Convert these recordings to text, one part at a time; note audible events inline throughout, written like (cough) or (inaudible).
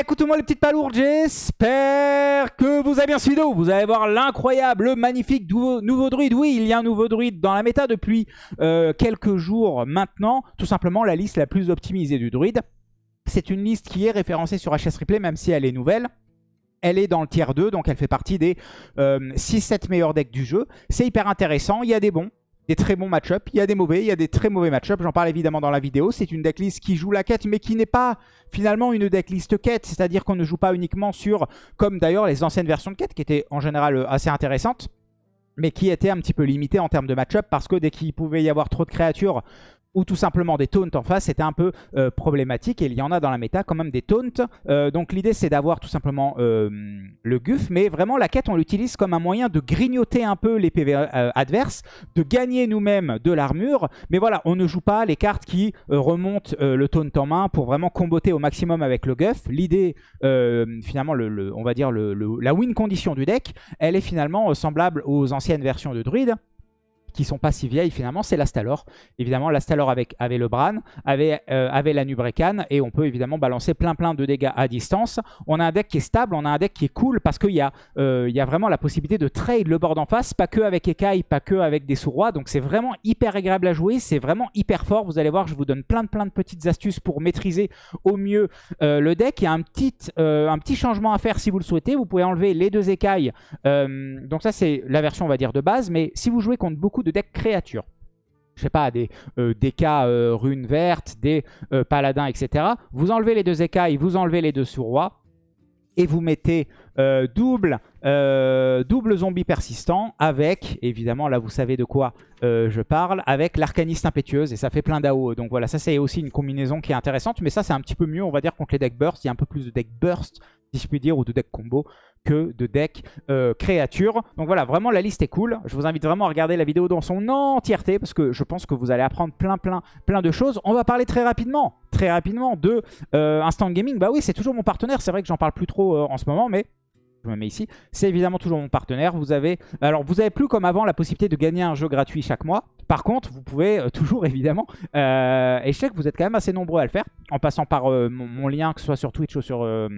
écoutez-moi les petites palourdes, j'espère que vous avez bien suivi. Vous allez voir l'incroyable, le magnifique nouveau, druide. Oui, il y a un nouveau druide dans la méta depuis euh, quelques jours maintenant. Tout simplement la liste la plus optimisée du druide. C'est une liste qui est référencée sur HS Replay, même si elle est nouvelle. Elle est dans le tier 2, donc elle fait partie des 6-7 euh, meilleurs decks du jeu. C'est hyper intéressant, il y a des bons, des très bons match-up. Il y a des mauvais, il y a des très mauvais match-up. J'en parle évidemment dans la vidéo. C'est une decklist qui joue la quête, mais qui n'est pas finalement une decklist quête. C'est-à-dire qu'on ne joue pas uniquement sur, comme d'ailleurs les anciennes versions de quête, qui étaient en général euh, assez intéressantes, mais qui étaient un petit peu limitées en termes de match-up, parce que dès qu'il pouvait y avoir trop de créatures ou tout simplement des taunts en face, c'était un peu euh, problématique. Et il y en a dans la méta quand même des taunts. Euh, donc l'idée c'est d'avoir tout simplement euh, le guff. Mais vraiment la quête on l'utilise comme un moyen de grignoter un peu les PV adverses, de gagner nous-mêmes de l'armure. Mais voilà, on ne joue pas les cartes qui remontent le taunt en main pour vraiment comboter au maximum avec le guff. L'idée, finalement, le, on va dire la win condition du deck, elle est finalement semblable aux anciennes versions de druide qui sont pas si vieilles finalement, c'est l'Astalor. Évidemment, l'Astalor avait le Bran, avait, euh, avait la Nubrecan, et on peut évidemment balancer plein plein de dégâts à distance. On a un deck qui est stable, on a un deck qui est cool, parce qu'il y, a, euh, y a vraiment la possibilité de trade le board en face, pas que avec Ekai, pas que avec des sous-rois, donc c'est vraiment hyper agréable à jouer, c'est vraiment hyper fort. Vous allez voir, je vous donne plein de plein de petites astuces pour maîtriser au mieux euh, le deck. Il y a un petit, un petit changement à faire si vous le souhaitez, vous pouvez enlever les deux écailles, donc ça c'est la version on va dire de base, mais si vous jouez contre beaucoup de decks créatures. Je sais pas, des euh, euh, runes vertes, des euh, paladins, etc. Vous enlevez les deux écailles, vous enlevez les deux sous-rois. Et vous mettez double, double zombie persistant avec, évidemment là vous savez de quoi je parle, avec l'arcaniste impétueuse et ça fait plein d'AO. Donc voilà, ça c'est aussi une combinaison qui est intéressante, mais ça c'est un petit peu mieux on va dire contre les decks burst, il y a un peu plus de deck burst si je puis dire, ou de deck combo que de deck euh, créature. Donc voilà, vraiment la liste est cool. Je vous invite vraiment à regarder la vidéo dans son entièreté parce que je pense que vous allez apprendre plein plein plein de choses. On va parler très rapidement, très rapidement de euh, Instant Gaming. Bah oui, c'est toujours mon partenaire. C'est vrai que j'en parle plus trop euh, en ce moment, mais je me mets ici. C'est évidemment toujours mon partenaire. Vous avez, alors vous avez plus comme avant la possibilité de gagner un jeu gratuit chaque mois. Par contre, vous pouvez toujours (laughs) évidemment, et je sais que vous êtes quand même assez nombreux à le faire, en passant par mon, lien, que ce soit sur Twitch ou sur euh,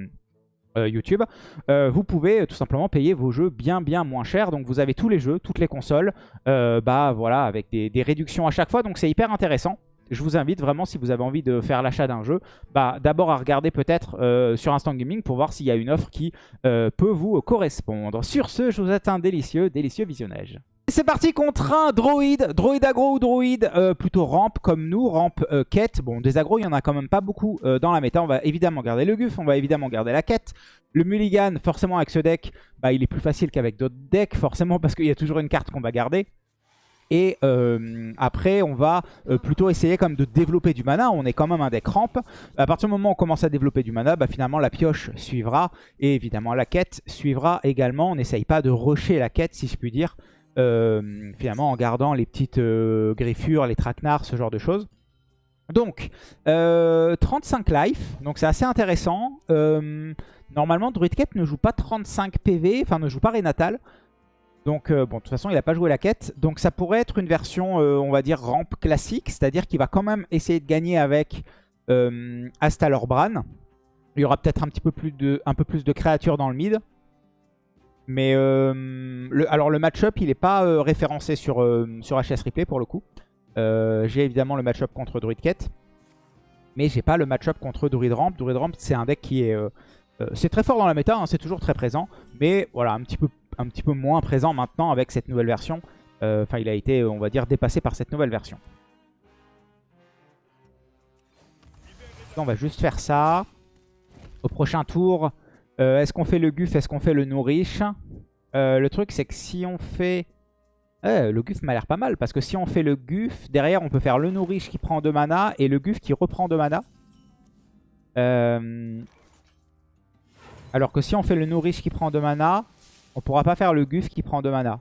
YouTube, euh, vous pouvez euh, tout simplement payer vos jeux bien bien moins cher. Donc vous avez tous les jeux, toutes les consoles, bah voilà, avec des, réductions à chaque fois. Donc c'est hyper intéressant. Je vous invite vraiment, si vous avez envie de faire l'achat d'un jeu, bah, d'abord à regarder peut-être sur Instant Gaming pour voir s'il y a une offre qui peut vous correspondre. Sur ce, je vous souhaite un délicieux, délicieux visionnage. C'est parti contre un droïde, droïde agro ou droïde euh, plutôt rampe comme nous, rampe euh, quête. Bon, des agros, il n'y en a quand même pas beaucoup euh, dans la méta. On va évidemment garder le Guff, on va évidemment garder la quête. Le Mulligan, forcément avec ce deck, bah, il est plus facile qu'avec d'autres decks, forcément parce qu'il y a toujours une carte qu'on va garder. Et après, on va plutôt essayer comme de développer du mana. On est quand même un deck rampe. À partir du moment où on commence à développer du mana, bah, finalement la pioche suivra. Et évidemment la quête suivra également. On n'essaye pas de rusher la quête, si je puis dire. Euh, finalement en gardant les petites euh, griffures, les traquenards, ce genre de choses. Donc, 35 euh, life, donc c'est assez intéressant. normalement, Druid Cape ne joue pas 35 PV, enfin ne joue pas Renatal. Donc, bon, de toute façon, il n'a pas joué la quête. Donc, ça pourrait être une version, on va dire, rampe classique. C'est-à-dire qu'il va quand même essayer de gagner avec Astalor Bran. Il y aura peut-être un petit peu plus de, un peu plus de créatures dans le mid. Mais euh, le, alors le match-up, il n'est pas euh, référencé sur, euh, sur HS Replay pour le coup. j'ai évidemment le match-up contre Druid Ket. Mais j'ai pas le match-up contre Druid Ramp. Druid Ramp, c'est un deck qui est... c'est très fort dans la méta, hein, c'est toujours très présent. Mais voilà, un petit, peu, un petit peu moins présent maintenant avec cette nouvelle version. Enfin, il a été, on va dire, dépassé par cette nouvelle version. On va juste faire ça. Au prochain tour, euh, est-ce qu'on fait le Guff Est-ce qu'on fait le Nourish euh, Le truc, c'est que si on fait... le Guff m'a l'air pas mal, parce que si on fait le Guff, derrière, on peut faire le Nourish qui prend 2 mana et le Guff qui reprend 2 mana. Euh, alors que si on fait le Nourish qui prend 2 mana, on pourra pas faire le Guff qui prend 2 mana.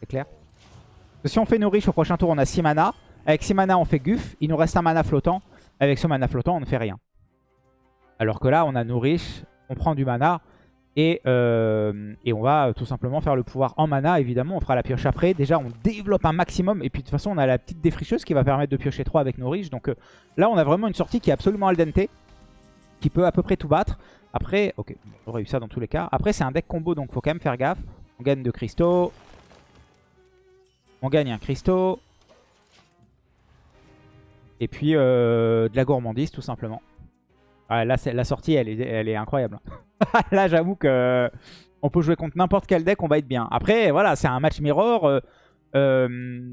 C'est clair? Si on fait Nourish au prochain tour, on a 6 mana. Avec 6 mana, on fait Guff. Il nous reste un mana flottant. Avec ce mana flottant, on ne fait rien. Alors que là, on a Nourish, on prend du mana. Et, euh, on va tout simplement faire le pouvoir en mana. Évidemment, on fera la pioche après. Déjà, on développe un maximum. Et puis, de toute façon, on a la petite défricheuse qui va permettre de piocher 3 avec Nourish. Donc euh, là, on a vraiment une sortie qui est absolument al dente. qui peut à peu près tout battre. Après, ok, on aurait eu ça dans tous les cas. Après, c'est un deck combo, donc faut quand même faire gaffe. On gagne de cristaux. On gagne un cristaux. Et puis euh, de la gourmandise, tout simplement. La sortie, elle est, incroyable. (laughs) là, j'avoue que on peut jouer contre n'importe quel deck, on va être bien. Après, voilà, c'est un match mirror. Euh, euh,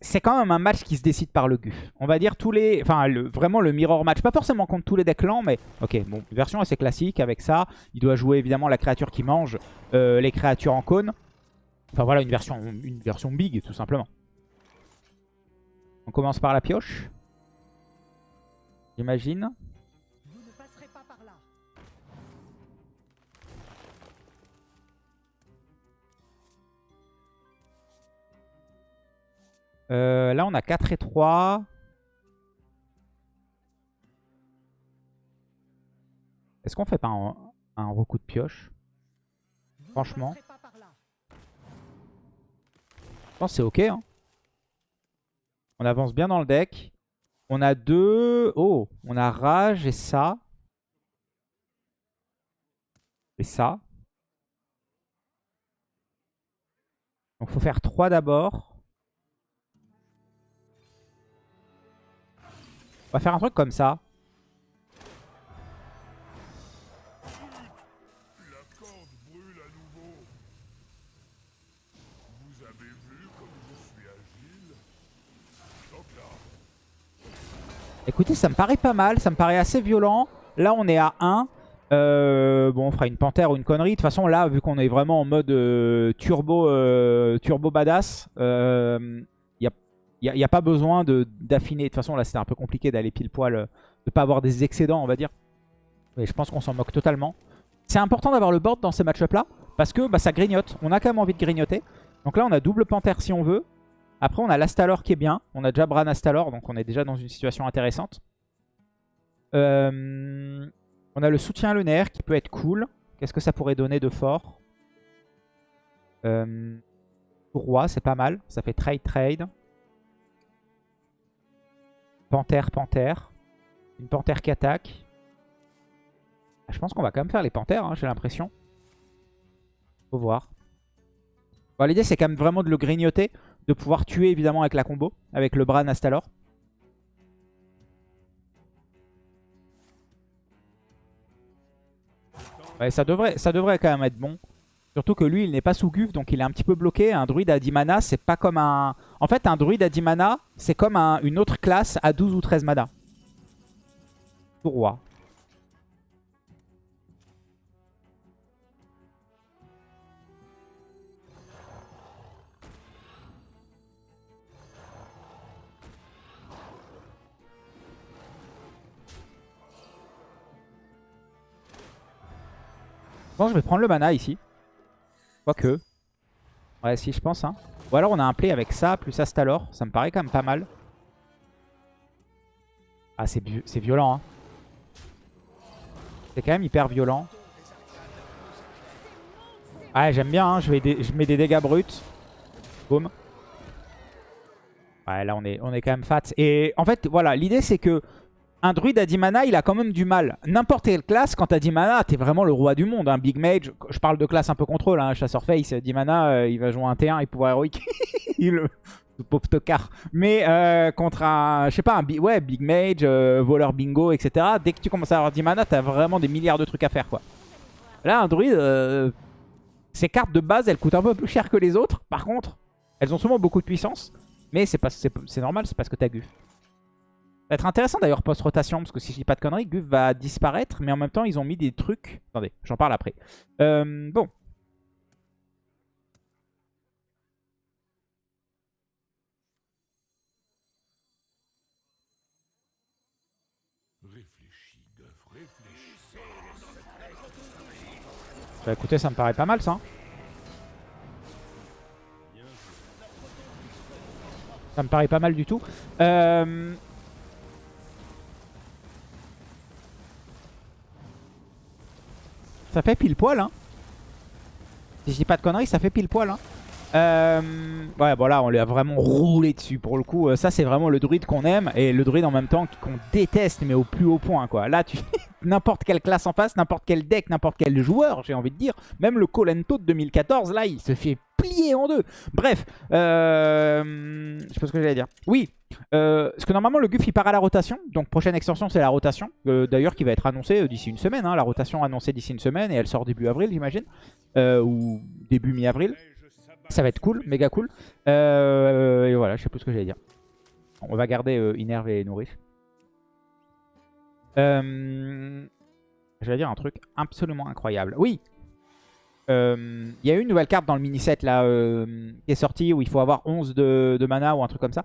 c'est quand même un match qui se décide par le GUF. On va dire tous les... Enfin, vraiment le mirror match. Pas forcément contre tous les decks lents, mais... Ok, bon, version assez classique avec ça. Il doit jouer évidemment la créature qui mange les créatures en cône. Enfin voilà, une version, une version big, tout simplement. On commence par la pioche. J'imagine. Euh, là, on a 4 et 3. Est-ce qu'on fait pas un, un recoup de pioche? Franchement. Je pense que c'est ok. Hein. On avance bien dans le deck. On a deux... Oh, on a Rage et ça. Et ça. Donc faut faire 3 d'abord. On va faire un truc comme ça. Écoutez, ça me paraît pas mal. Ça me paraît assez violent. Là, on est à 1. Euh, bon, on fera une panthère ou une connerie. De toute façon, là, vu qu'on est vraiment en mode euh, turbo, euh, turbo badass, il n'y a, pas besoin d'affiner. De, toute façon, là, c'était un peu compliqué d'aller pile poil, de pas avoir des excédents, on va dire. Mais je pense qu'on s'en moque totalement. C'est important d'avoir le board dans ces match là parce que bah, ça grignote. On a quand même envie de grignoter. Donc là, on a double panthère si on veut. Après, on a l'Astalor qui est bien. On a déjà Bran Astalor, donc on est déjà dans une situation intéressante. Euh, on a le soutien lunaire qui peut être cool. Qu'est-ce que ça pourrait donner de fort? Euh, Roi, c'est pas mal. Ça fait trade-trade. Panthère, panthère. Une panthère qui attaque. Ah, je pense qu'on va quand même faire les panthères, hein, j'ai l'impression. Faut voir. L'idée, c'est quand même vraiment de le grignoter de pouvoir tuer évidemment avec la combo, avec le Bran Astalor. Ouais, ça devrait, ça devrait quand même être bon. Surtout que lui, il n'est pas sous Guf, donc il est un petit peu bloqué. Un druide à 10 mana, c'est pas comme un... En fait, un druide à 10 mana, c'est comme une autre classe à 12 ou 13 mana. Roi. Bon, je vais prendre le mana ici. Quoique. Ouais, si, je pense. Hein. Ou alors on a un play avec ça, plus Astalor. Ça me paraît quand même pas mal. Ah, c'est violent. Hein. C'est quand même hyper violent. Ouais, j'aime bien. Hein. Je, vais je mets des dégâts bruts. Boum. Ouais, là, on est, on est quand même fat. Et en fait, voilà, l'idée, c'est que un druide à 10 mana, il a quand même du mal. N'importe quelle classe, quand t'as 10 mana, t'es vraiment le roi du monde. Un Big Mage, je parle de classe un peu contrôle, hein, chasseur face, 10 mana, euh, il va jouer un T1 et pouvoir héroïque. (laughs) le (laughs) pauvre tocard. Mais euh, contre un, je sais pas, un ouais, Big Mage, euh, voleur bingo, etc. Dès que tu commences à avoir 10 mana, t'as vraiment des milliards de trucs à faire, quoi. Là, un druide, ses cartes de base, elles coûtent un peu plus cher que les autres. Par contre, elles ont souvent beaucoup de puissance. Mais c'est normal, c'est parce que t'as Guf. Ça va être intéressant d'ailleurs post-rotation, parce que si je dis pas de conneries, Guf va disparaître, mais en même temps ils ont mis des trucs... Attendez, j'en parle après. Euh, bon. Bah écoutez, ça me paraît pas mal ça. Hein. Ça me paraît pas mal du tout. Euh... Ça fait pile poil, hein. Si je dis pas de conneries, ça fait pile poil, hein. Euh, ouais, bon là, on lui a vraiment roulé dessus pour le coup. Euh, ça, c'est vraiment le druide qu'on aime et le druide en même temps qu'on déteste, mais au plus haut point, quoi. Là, tu (laughs) n'importe quelle classe en face, n'importe quel deck, n'importe quel joueur, j'ai envie de dire. Même le Colento de 2014, là, il se fait plier en deux. Bref, euh, je sais pas ce que j'allais dire. Oui, euh, parce que normalement, le Guff, il part à la rotation. Donc, prochaine extension, c'est la rotation. D'ailleurs, qui va être annoncée d'ici une semaine. Hein. La rotation annoncée d'ici une semaine et elle sort début avril, j'imagine. ou début mi-avril. Ça va être cool, méga cool. Euh, et voilà, je sais plus ce que j'allais dire. On va garder euh, Inerve et Nourriche. Euh, vais dire un truc absolument incroyable. Oui Il y a eu une nouvelle carte dans le mini-set là qui est sortie où il faut avoir 11 de, mana ou un truc comme ça.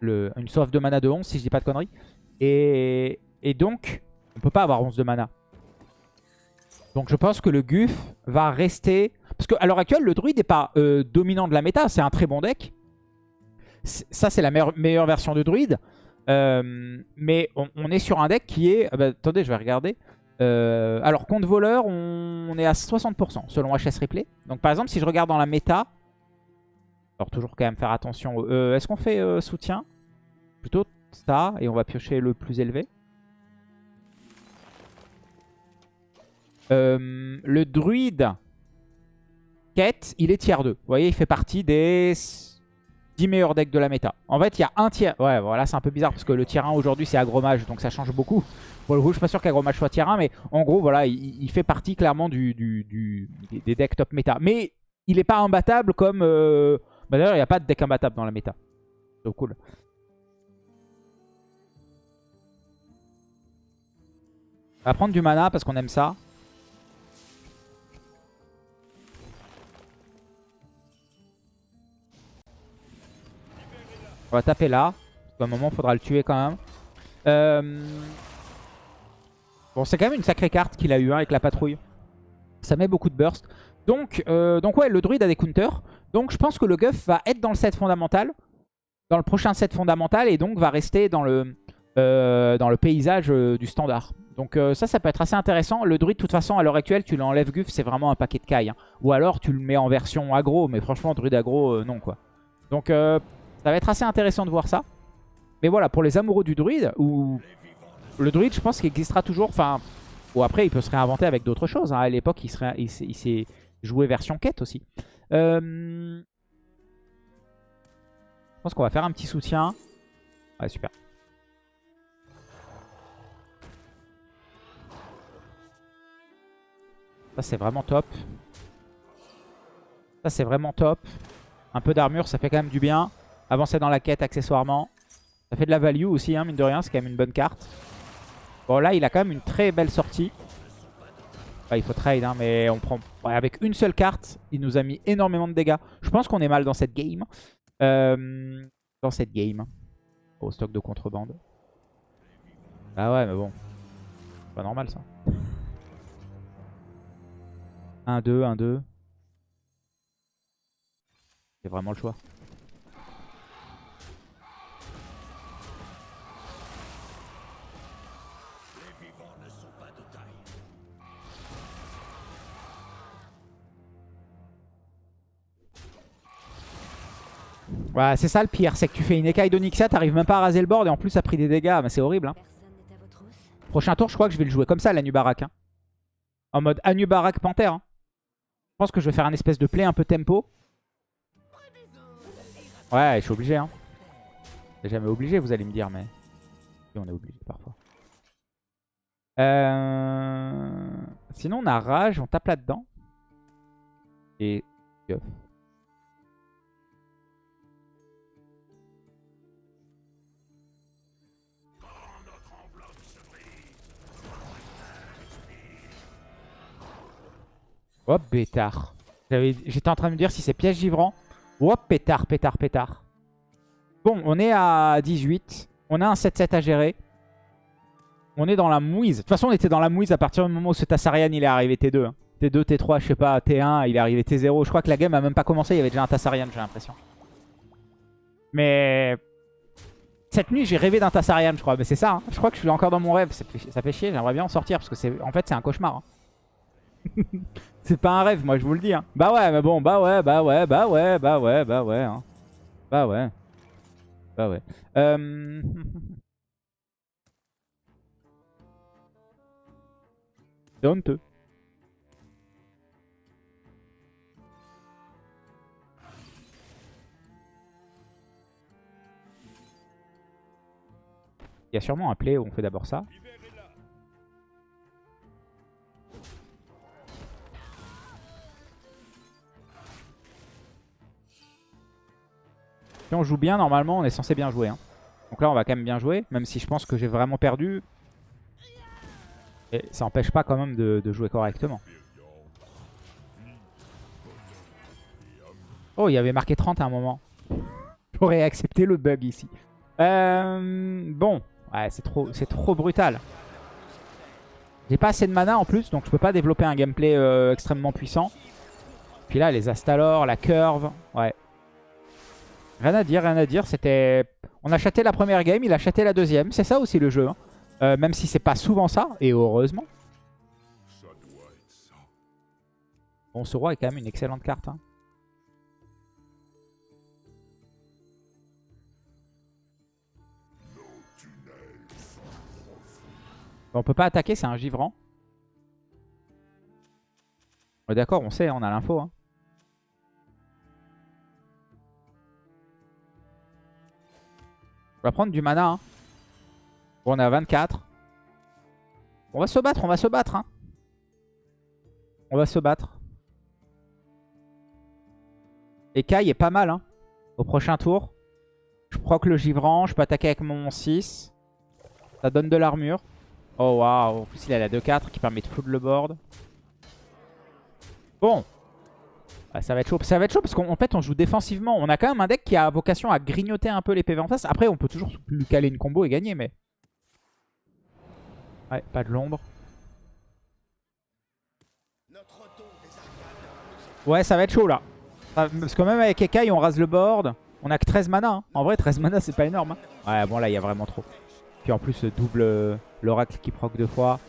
Le, une sauve de mana de 11 si je dis pas de conneries. Et, donc, on peut pas avoir 11 de mana. Donc je pense que le Guff va rester parce qu'à l'heure actuelle, le druide n'est pas euh, dominant de la méta. C'est un très bon deck. Ça, c'est la meilleure, version de druide. Euh, mais on, est sur un deck qui est... Ah bah, attendez, je vais regarder. Euh, alors, contre voleur, on, est à 60% selon HS Replay. Donc par exemple, si je regarde dans la méta... Alors toujours quand même faire attention. Est-ce qu'on fait soutien? Plutôt ça. Et on va piocher le plus élevé. le druide il est tiers 2. Vous voyez, il fait partie des 10 meilleurs decks de la méta. En fait, il y a un tiers... Ouais, voilà, c'est un peu bizarre parce que le tiers 1 aujourd'hui, c'est agromage, donc ça change beaucoup. Pour le coup, je suis pas sûr qu'agromage soit tiers 1, mais en gros, voilà, il, fait partie clairement du, des decks top méta. Mais il n'est pas imbattable comme... Euh, bah, d'ailleurs, il n'y a pas de deck imbattable dans la méta. Donc cool. On va prendre du mana parce qu'on aime ça. On va taper là. À un moment, il faudra le tuer quand même. Euh, bon, c'est quand même une sacrée carte qu'il a eu hein, avec la patrouille. Ça met beaucoup de burst. Donc, euh, donc ouais, le druide a des counters. Donc je pense que le Guff va être dans le set fondamental. Dans le prochain set fondamental. Et donc va rester dans le, euh, dans le paysage du standard. Donc ça, ça peut être assez intéressant. Le druide, de toute façon, à l'heure actuelle, tu l'enlèves Guff, c'est vraiment un paquet de cailles. Hein. Ou alors tu le mets en version aggro. Mais franchement, druide aggro, non quoi. Donc ça va être assez intéressant de voir ça. Mais voilà, pour les amoureux du druide, ou le druide, je pense qu'il existera toujours. Enfin, ou après, il peut se réinventer avec d'autres choses. Hein. À l'époque, il s'est joué version quête aussi. Euh, je pense qu'on va faire un petit soutien. Ouais, super. Ça, c'est vraiment top. Ça, c'est vraiment top. Un peu d'armure, ça fait quand même du bien. Avancer dans la quête accessoirement. Ça fait de la value aussi, hein, mine de rien. C'est quand même une bonne carte. Bon, là, il a quand même une très belle sortie. il faut trade, hein, mais on prend avec une seule carte, il nous a mis énormément de dégâts. Je pense qu'on est mal dans cette game. Euh, dans cette game. Au stock de contrebande. Ah ouais, mais bon. Pas normal, ça. 1-2, 1-2. C'est vraiment le choix. C'est ça le pire, c'est que tu fais une écaille d'Onyxia, t'arrives même pas à raser le board et en plus ça a pris des dégâts, mais c'est horrible. Hein. Prochain tour, je crois que je vais le jouer comme ça, l'Anubarak. Hein. En mode Anubarak Panthère. Hein. Je pense que je vais faire un espèce de play un peu tempo. Ouais, je suis obligé. Hein. Jamais obligé, vous allez me dire, mais... on est obligé parfois. Euh... Sinon, on a Rage, on tape là-dedans. Et... Hop, pétard. J'étais en train de me dire si c'est piège givrant. Hop, pétard, pétard, pétard. Bon, on est à 18. On a un 7-7 à gérer. On est dans la mouise. De toute façon, on était dans la mouise à partir du moment où ce Tassarian il est arrivé T2. T2, T3, je sais pas, T1, il est arrivé T0. Je crois que la game a même pas commencé, il y avait déjà un Tassarian, j'ai l'impression. Mais... Cette nuit, j'ai rêvé d'un Tassarian, je crois. Mais c'est ça, hein. je crois que je suis encore dans mon rêve. Ça fait, chier, j'aimerais bien en sortir parce que en fait, c'est un cauchemar. Hein. (laughs) c'est pas un rêve, moi je vous le dis. Hein. Bah ouais, mais bon, bah ouais, bah ouais, bah ouais, bah ouais, bah ouais. Hein. Bah ouais. Bah ouais. Euh... (laughs) C'est honteux. Il y a sûrement un play où on fait d'abord ça. Si on joue bien, normalement, on est censé bien jouer. Hein. Donc là, on va quand même bien jouer, même si je pense que j'ai vraiment perdu. Et ça n'empêche pas quand même de, jouer correctement. Oh, il y avait marqué 30 à un moment. (laughs) J'aurais accepté le bug ici. Euh, bon, ouais, c'est trop, brutal. J'ai pas assez de mana en plus, donc je peux pas développer un gameplay euh, extrêmement puissant. Puis là, les Astalor, la curve, ouais. Rien à dire, rien à dire. C'était, On a chaté la première game, il a chaté la deuxième. C'est ça aussi le jeu. Hein. Euh, même si c'est pas souvent ça, et heureusement. Bon, ce roi est quand même une excellente carte. Hein. on peut pas attaquer, c'est un givrant. D'accord, on sait, on a l'info. Hein. On va prendre du mana. Hein. On est à 24. On va se battre, on va se battre. Hein. On va se battre. Et Kai est pas mal. Hein. Au prochain tour. Je proc le givrant. Je peux attaquer avec mon 6. Ça donne de l'armure. Oh waouh. En plus, il a la 2-4 qui permet de flood le board. Bon. Ah, ça va être chaud. Ça va être chaud parce qu'en fait, on joue défensivement. On a quand même un deck qui a vocation à grignoter un peu les PV en face. Après, on peut toujours lui caler une combo et gagner, mais... Ouais, pas de l'ombre. Ouais, ça va être chaud, là. Parce que même avec Ekai, on rase le board. On a que 13 mana. Hein. En vrai, 13 mana, c'est pas énorme. Hein. Ouais, bon, là, il y a vraiment trop. Puis en plus, double euh, l'oracle qui proc deux fois.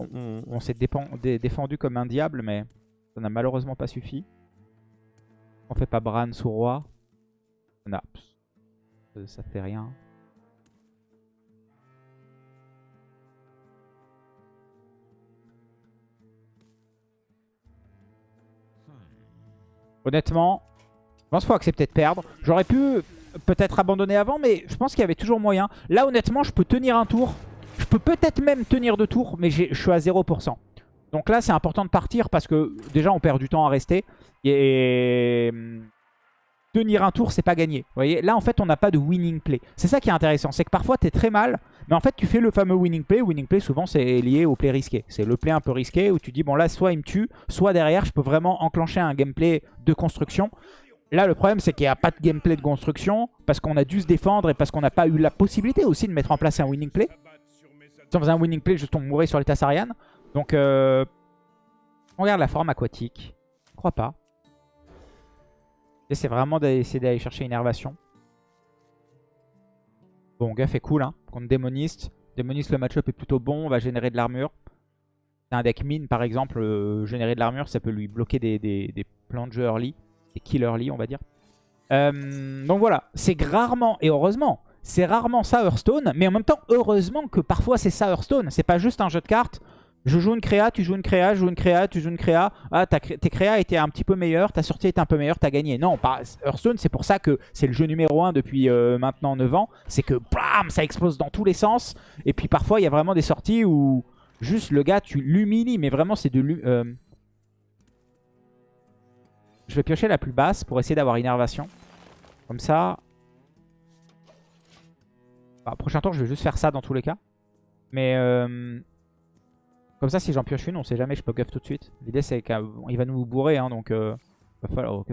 On, s'est défendu comme un diable, mais... Ça n'a malheureusement pas suffi. On fait pas Bran sous roi. Non, ça fait rien. Honnêtement, je pense qu'il faut accepter de perdre. J'aurais pu peut-être abandonner avant, mais je pense qu'il y avait toujours moyen. Là, honnêtement, je peux tenir un tour. Je peux peut-être même tenir deux tours, mais je suis à 0%. Donc là, c'est important de partir parce que déjà, on perd du temps à rester. Et hum, tenir un tour, c'est pas gagné. Vous voyez, là, en fait, on n'a pas de winning play. C'est ça qui est intéressant. C'est que parfois, tu es très mal, mais en fait, tu fais le fameux winning play. Winning play, souvent, c'est lié au play risqué. C'est le play un peu risqué où tu dis, bon, là, soit il me tue, soit derrière, je peux vraiment enclencher un gameplay de construction. Là, le problème, c'est qu'il n'y a pas de gameplay de construction parce qu'on a dû se défendre et parce qu'on n'a pas eu la possibilité aussi de mettre en place un winning play. Si on faisait un winning play, juste on mourrait sur les Tassarian. Donc, euh, on regarde la forme aquatique. Je crois pas. C'est vraiment d'essayer d'aller chercher une énervation. Bon, Guff est cool, hein, contre Démoniste. Démoniste, le match-up est plutôt bon, on va générer de l'armure. Un deck mine, par exemple, euh, générer de l'armure, ça peut lui bloquer des, des, plans de jeu early, des kills early, on va dire. Euh, donc voilà, c'est rarement, et heureusement, c'est rarement ça Hearthstone, mais en même temps, heureusement que parfois c'est ça Hearthstone. C'est pas juste un jeu de cartes je joue une créa, tu joues une créa, je joue une créa, tu joues une créa. Ah, tes créas étaient un petit peu meilleures, ta sortie était un peu meilleure, t'as gagné. Non, Hearthstone, c'est pour ça que c'est le jeu numéro 1 depuis euh, maintenant 9 ans. C'est que bam, ça explose dans tous les sens. Et puis parfois, il y a vraiment des sorties où juste le gars, tu l'humilies. Mais vraiment, c'est de euh, Je vais piocher la plus basse pour essayer d'avoir innervation. Comme ça. Bah, prochain tour, je vais juste faire ça dans tous les cas. Mais... Euh... Comme ça, si j'en pioche une, on sait jamais, je peux guff tout de suite. L'idée, c'est qu'il va nous bourrer, hein, donc euh,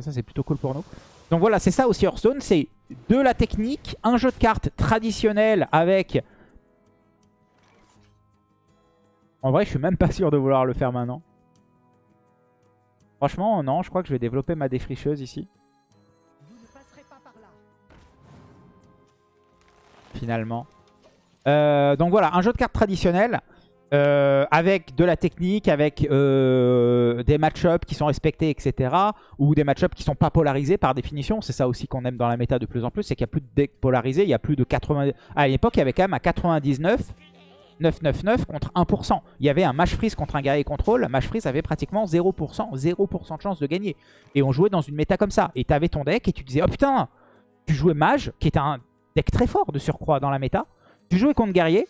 ça, c'est plutôt cool pour nous. Donc voilà, c'est ça aussi Hearthstone, c'est de la technique, un jeu de cartes traditionnel avec... En vrai, je suis même pas sûr de vouloir le faire maintenant. Franchement, non, je crois que je vais développer ma défricheuse ici. Finalement. Euh, donc voilà, un jeu de cartes traditionnel. Euh, avec de la technique, avec euh, des match-ups qui sont respectés, etc. Ou des match-ups qui sont pas polarisés par définition. C'est ça aussi qu'on aime dans la méta de plus en plus, c'est qu'il n'y a plus de deck polarisé, il y a plus de 80... À l'époque, il y avait quand même à 99, 999 contre 1%. Il y avait un match freeze contre un guerrier contrôle. Match freeze avait pratiquement 0%, 0% de chance de gagner. Et on jouait dans une méta comme ça. Et tu avais ton deck et tu disais, oh putain, tu jouais mage, qui est un deck très fort de surcroît dans la méta. Tu jouais contre guerrier,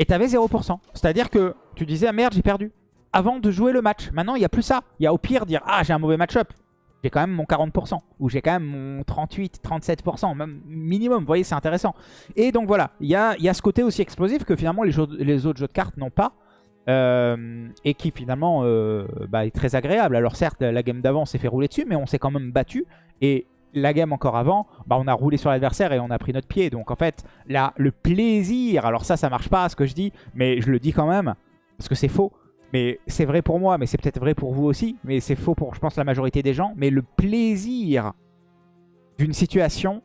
et t'avais 0%. C'est-à-dire que tu disais, ah merde, j'ai perdu. Avant de jouer le match. Maintenant, il n'y a plus ça. Il y a au pire dire, ah, j'ai un mauvais match-up. J'ai quand même mon 40%. Ou j'ai quand même mon 38, 37%. Même minimum. Vous voyez, c'est intéressant. Et donc voilà, il y a, y ce côté aussi explosif que finalement les, les autres jeux de cartes n'ont pas. Euh, et qui finalement euh, bah, est très agréable. Alors certes, la game d'avant s'est fait rouler dessus, mais on s'est quand même battu. Et la game encore avant, bah on a roulé sur l'adversaire et on a pris notre pied. Donc en fait, là, le plaisir, alors ça, ça marche pas ce que je dis, mais je le dis quand même, parce que c'est faux. Mais c'est vrai pour moi, mais c'est peut-être vrai pour vous aussi, mais c'est faux pour, je pense, la majorité des gens. Mais le plaisir d'une situation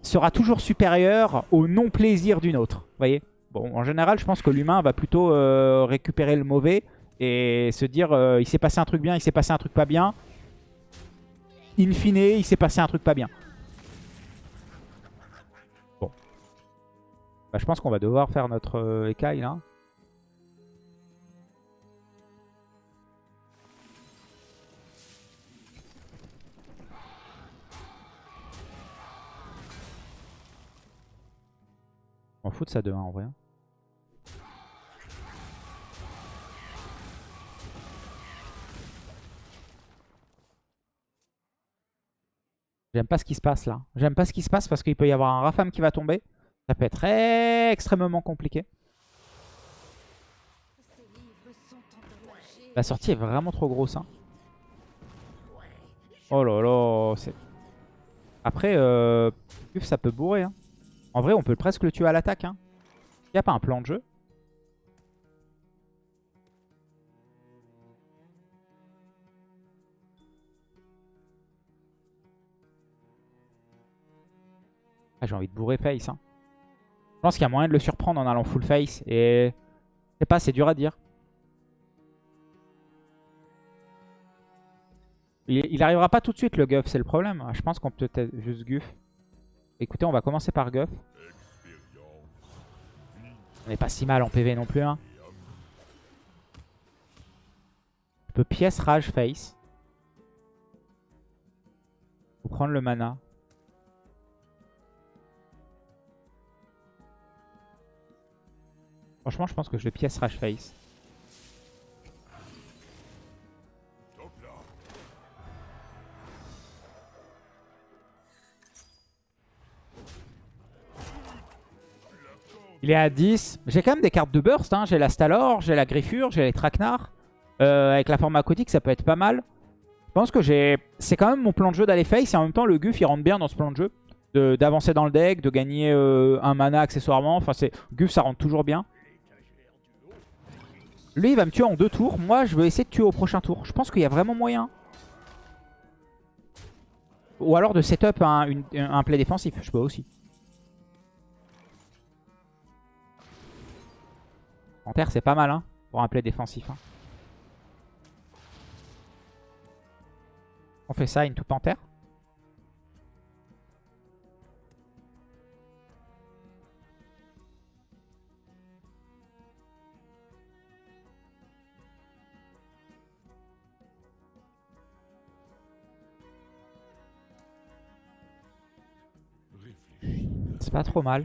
sera toujours supérieur au non-plaisir d'une autre. Vous voyez? Bon, en général, je pense que l'humain va plutôt euh, récupérer le mauvais et se dire, euh, il s'est passé un truc bien, il s'est passé un truc pas bien in fine, il s'est passé un truc pas bien. Bon. Bah, je pense qu'on va devoir faire notre euh, écaille là. On fout de ça de 1 en vrai. J'aime pas ce qui se passe là. J'aime pas ce qui se passe parce qu'il peut y avoir un Rafam qui va tomber. Ça peut être extrêmement compliqué. La sortie est vraiment trop grosse. Hein. Oh là là. Après, euh, ça peut bourrer. Hein. En vrai, on peut presque le tuer à l'attaque. Hein. Il n'y a pas un plan de jeu. Ah, j'ai envie de bourrer face. Hein. Je pense qu'il y a moyen de le surprendre en allant full face. Et je sais pas, c'est dur à dire. Il, arrivera pas tout de suite le Guff, c'est le problème. Je pense qu'on peut peut-être juste Guff. Écoutez, on va commencer par Guff. On n'est pas si mal en PV non plus. Hein. Je peux pièce rage face. Faut prendre le mana. Franchement, je pense que je vais pièce Rage Face. Il est à 10. J'ai quand même des cartes de burst. Hein. J'ai la Stalor, j'ai la Griffure, j'ai les Traquenards. Euh, avec la forme aquatique, ça peut être pas mal. Je pense que j'ai... C'est quand même mon plan de jeu d'aller face. Et en même temps, le Guff, il rentre bien dans ce plan de jeu. D'avancer dans le deck, de gagner euh, un mana accessoirement. Enfin, Guff, ça rentre toujours bien. Lui, il va me tuer en deux tours. Moi, je vais essayer de tuer au prochain tour. Je pense qu'il y a vraiment moyen. Ou alors de setup un, un play défensif. Je peux aussi. En terre, c'est pas mal hein, pour un play défensif. Hein. On fait ça, une toute pas trop mal.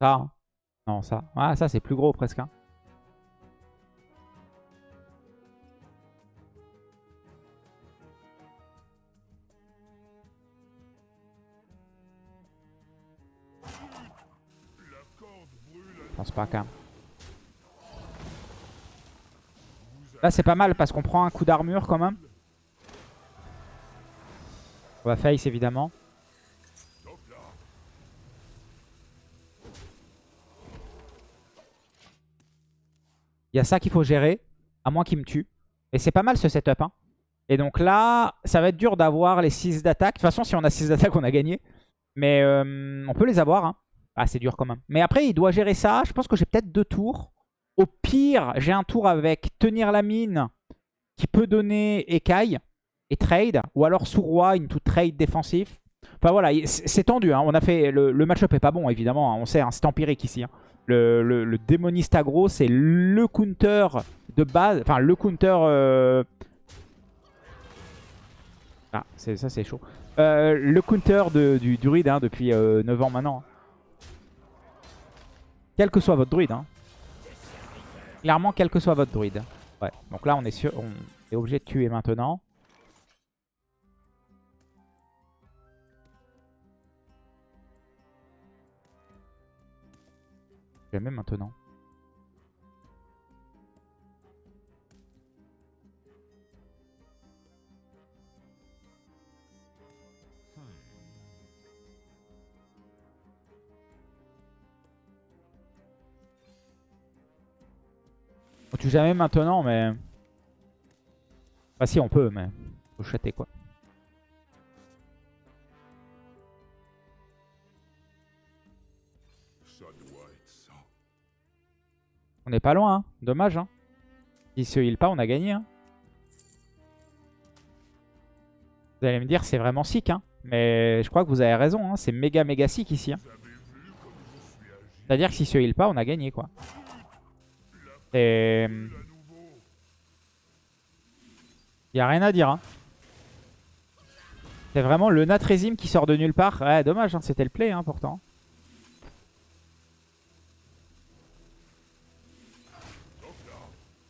Ça. Hein. Non, ça. Ah, ça, c'est plus gros presque. Hein. Là c'est pas mal parce qu'on prend un coup d'armure quand même. On va face évidemment. Il y a ça qu'il faut gérer. À moins qu'il me tue. Et c'est pas mal ce setup. Hein. Et donc là, ça va être dur d'avoir les 6 d'attaque. De toute façon, si on a 6 d'attaque, on a gagné. Mais euh, on peut les avoir. Hein. Ah, c'est dur quand même. Mais après, il doit gérer ça. Je pense que j'ai peut-être deux tours. Au pire, j'ai un tour avec tenir la mine qui peut donner écaille et trade. Ou alors sous roi, une trade défensif. Enfin voilà, c'est tendu. Hein. On le, match-up est pas bon évidemment. Hein. On sait, c'est empirique ici. Le, le, démoniste aggro, c'est le counter de base. Enfin, le counter... Euh, ah, ça c'est chaud. Euh, le counter de, du druide hein, depuis 9 euh, ans maintenant. Quel que soit votre druide. Hein. Clairement, quel que soit votre druide. Ouais, donc là on est, sûr, on est obligé de tuer maintenant. Jamais maintenant. On tue jamais maintenant, mais... Enfin si, on peut, mais... Faut chater, quoi. On n'est pas loin, hein. dommage. Hein. S'il se heal pas, on a gagné. Hein. Vous allez me dire, c'est vraiment sick. Hein. Mais je crois que vous avez raison. Hein. C'est méga méga sick ici. Hein. C'est-à-dire que s'il se heal pas, on a gagné. quoi. Et... Il n'y a rien à dire. Hein. C'est vraiment le Natrezim qui sort de nulle part. Ouais, dommage, hein, c'était le play hein, pourtant.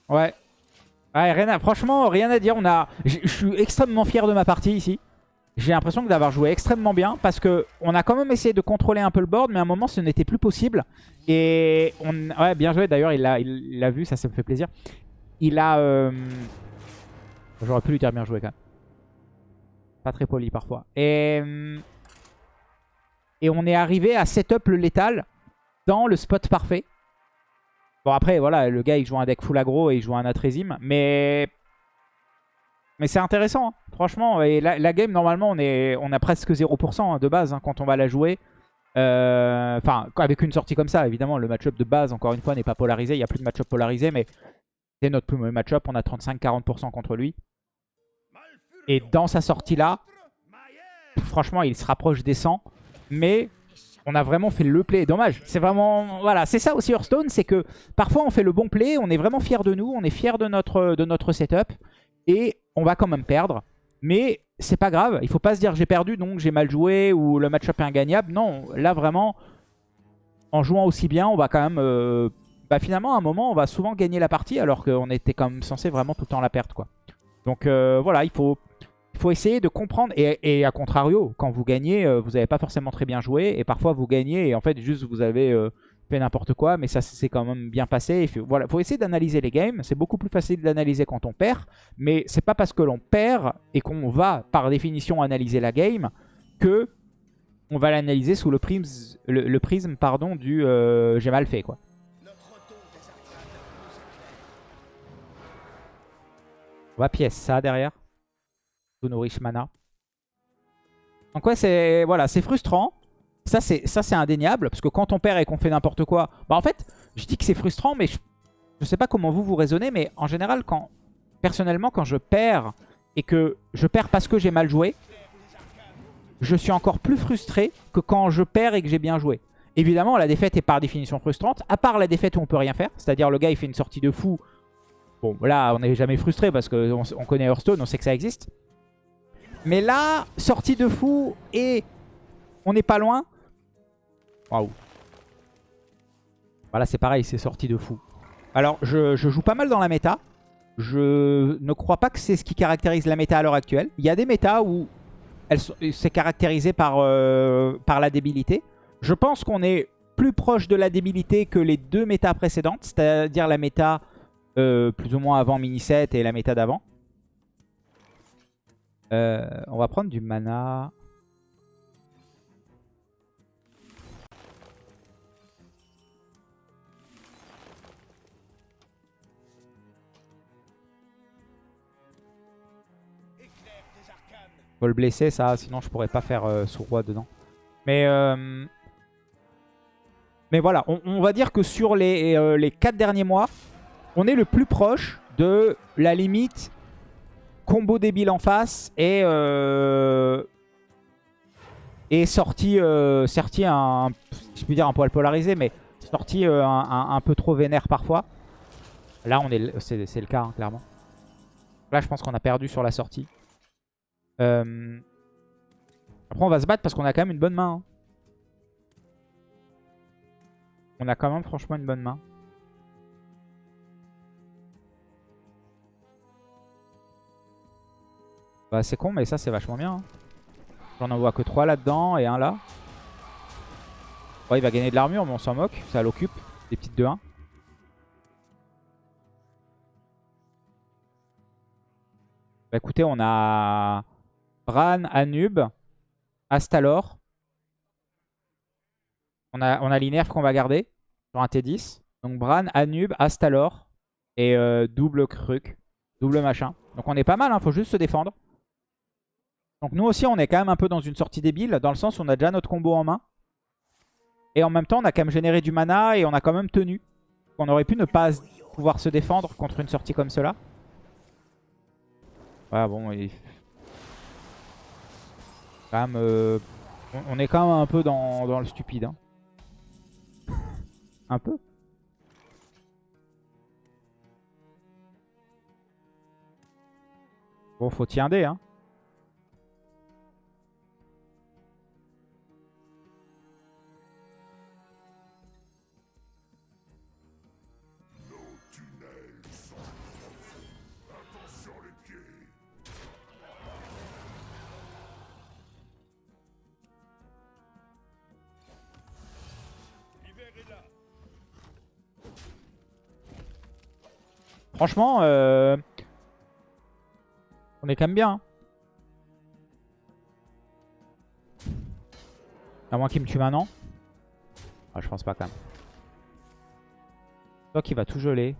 Ouais. Ouais, rien à... franchement, rien à dire. On a... Je suis extrêmement fier de ma partie ici. J'ai l'impression d'avoir joué extrêmement bien parce que on a quand même essayé de contrôler un peu le board, mais à un moment ce n'était plus possible. Et on, ouais, bien joué. D'ailleurs, il l'a il, vu, ça, ça me fait plaisir. Il a, euh, j'aurais pu lui dire bien joué quand même. Pas très poli parfois. Et euh, et on est arrivé à setup le létal dans le spot parfait. Bon après voilà, le gars il joue un deck full aggro et il joue un Atrezim, mais mais c'est intéressant, hein. Franchement. Et la, game, normalement, on, est, on a presque 0% hein, de base hein, quand on va la jouer. Euh, enfin, avec une sortie comme ça, évidemment, le match-up de base, encore une fois, n'est pas polarisé. Il n'y a plus de match-up polarisé, mais c'est notre plus mauvais match-up. On a 35-40% contre lui. Et dans sa sortie-là, franchement, il se rapproche des 100. Mais on a vraiment fait le play. Dommage. C'est vraiment... Voilà, c'est ça aussi Hearthstone, c'est que parfois on fait le bon play, on est vraiment fier de nous, on est fier de notre, de notre setup. Et on va quand même perdre. Mais c'est pas grave. Il faut pas se dire j'ai perdu donc j'ai mal joué ou le match-up est ingagnable. Non, là vraiment, en jouant aussi bien, on va quand même... Euh, bah finalement, à un moment, on va souvent gagner la partie alors qu'on était quand même censé vraiment tout le temps la perdre. quoi. Donc euh, voilà, il faut, essayer de comprendre. Et, et à contrario, quand vous gagnez, euh, vous n'avez pas forcément très bien joué. Et parfois, vous gagnez et en fait, juste vous avez fait n'importe quoi, mais ça s'est quand même bien passé. Il faut, voilà, faut essayer d'analyser les games. C'est beaucoup plus facile d'analyser quand on perd, mais c'est pas parce que l'on perd et qu'on va par définition analyser la game que on va l'analyser sous le prisme, le, prisme pardon, du euh, j'ai mal fait quoi. On va pièce ça derrière. nos riches mana. Donc ouais, c'est voilà, c'est frustrant. Ça, c'est indéniable, parce que quand on perd et qu'on fait n'importe quoi... Bah en fait, je dis que c'est frustrant, mais je, je sais pas comment vous vous raisonnez, mais en général, quand personnellement, quand je perds et que je perds parce que j'ai mal joué, je suis encore plus frustré que quand je perds et que j'ai bien joué. Évidemment, la défaite est par définition frustrante, à part la défaite où on peut rien faire, c'est-à-dire le gars il fait une sortie de fou. Bon, là, on n'est jamais frustré parce qu'on on connaît Hearthstone, on sait que ça existe. Mais là, sortie de fou et on n'est pas loin. Waouh. Voilà, c'est pareil, c'est sorti de fou. Alors, je, joue pas mal dans la méta. Je ne crois pas que c'est ce qui caractérise la méta à l'heure actuelle. Il y a des méta où c'est caractérisé par, euh, par la débilité. Je pense qu'on est plus proche de la débilité que les deux méta précédentes, c'est-à-dire la méta euh, plus ou moins avant mini set et la méta d'avant. Euh, on va prendre du mana. Faut le blesser, ça. Sinon, je pourrais pas faire euh, sous-roi dedans. Mais... euh, Mais voilà, on, va dire que sur les, euh, les 4 derniers mois, on est le plus proche de la limite combo débile en face et... euh, et sorti, sorti un, je peux dire un poil polarisé, mais sorti un, un- peu trop vénère parfois. Là, on est, c'est le cas, hein, clairement. Là, je pense qu'on a perdu sur la sortie. Euh, Après, on va se battre parce qu'on a quand même une bonne main. hein. On a quand même franchement une bonne main. Bah, c'est con, mais ça, c'est vachement bien. hein. J'en envoie que 3 là-dedans et un là. Ouais, il va gagner de l'armure, mais on s'en moque. Ça l'occupe. Des petites 2-1. Bah écoutez, on a Bran, Anub, Astalor. On a, on a qu'on va garder sur un T10. Donc Bran, Anub, Astalor et euh, double Kruk, double machin. Donc on est pas mal, hein, faut juste se défendre. Donc nous aussi, on est quand même un peu dans une sortie débile, dans le sens où on a déjà notre combo en main. Et en même temps, on a quand même généré du mana et on a quand même tenu. On aurait pu ne pas pouvoir se défendre contre une sortie comme cela. Ouais, bon, il... Euh, on- est quand même un peu dans, le stupide. hein. Un peu. Bon, faut tirer hein. Franchement, euh, on est quand même bien. hein. À moins qu'il me tue maintenant. Ah, je pense pas quand même. Toi qui va tout geler.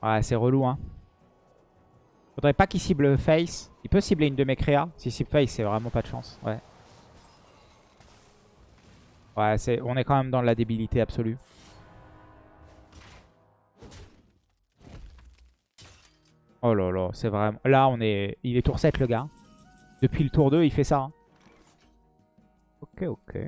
Ouais, c'est relou, hein. Faudrait pas qu'il cible face. Il peut cibler une de mes créas. Si cible face, c'est vraiment pas de chance. Ouais. Ouais, on est quand même dans la débilité absolue. Oh là là, c'est vraiment... Là, on est... Il est tour 7, le gars. Depuis le tour 2, il fait ça. hein. Ok, ok.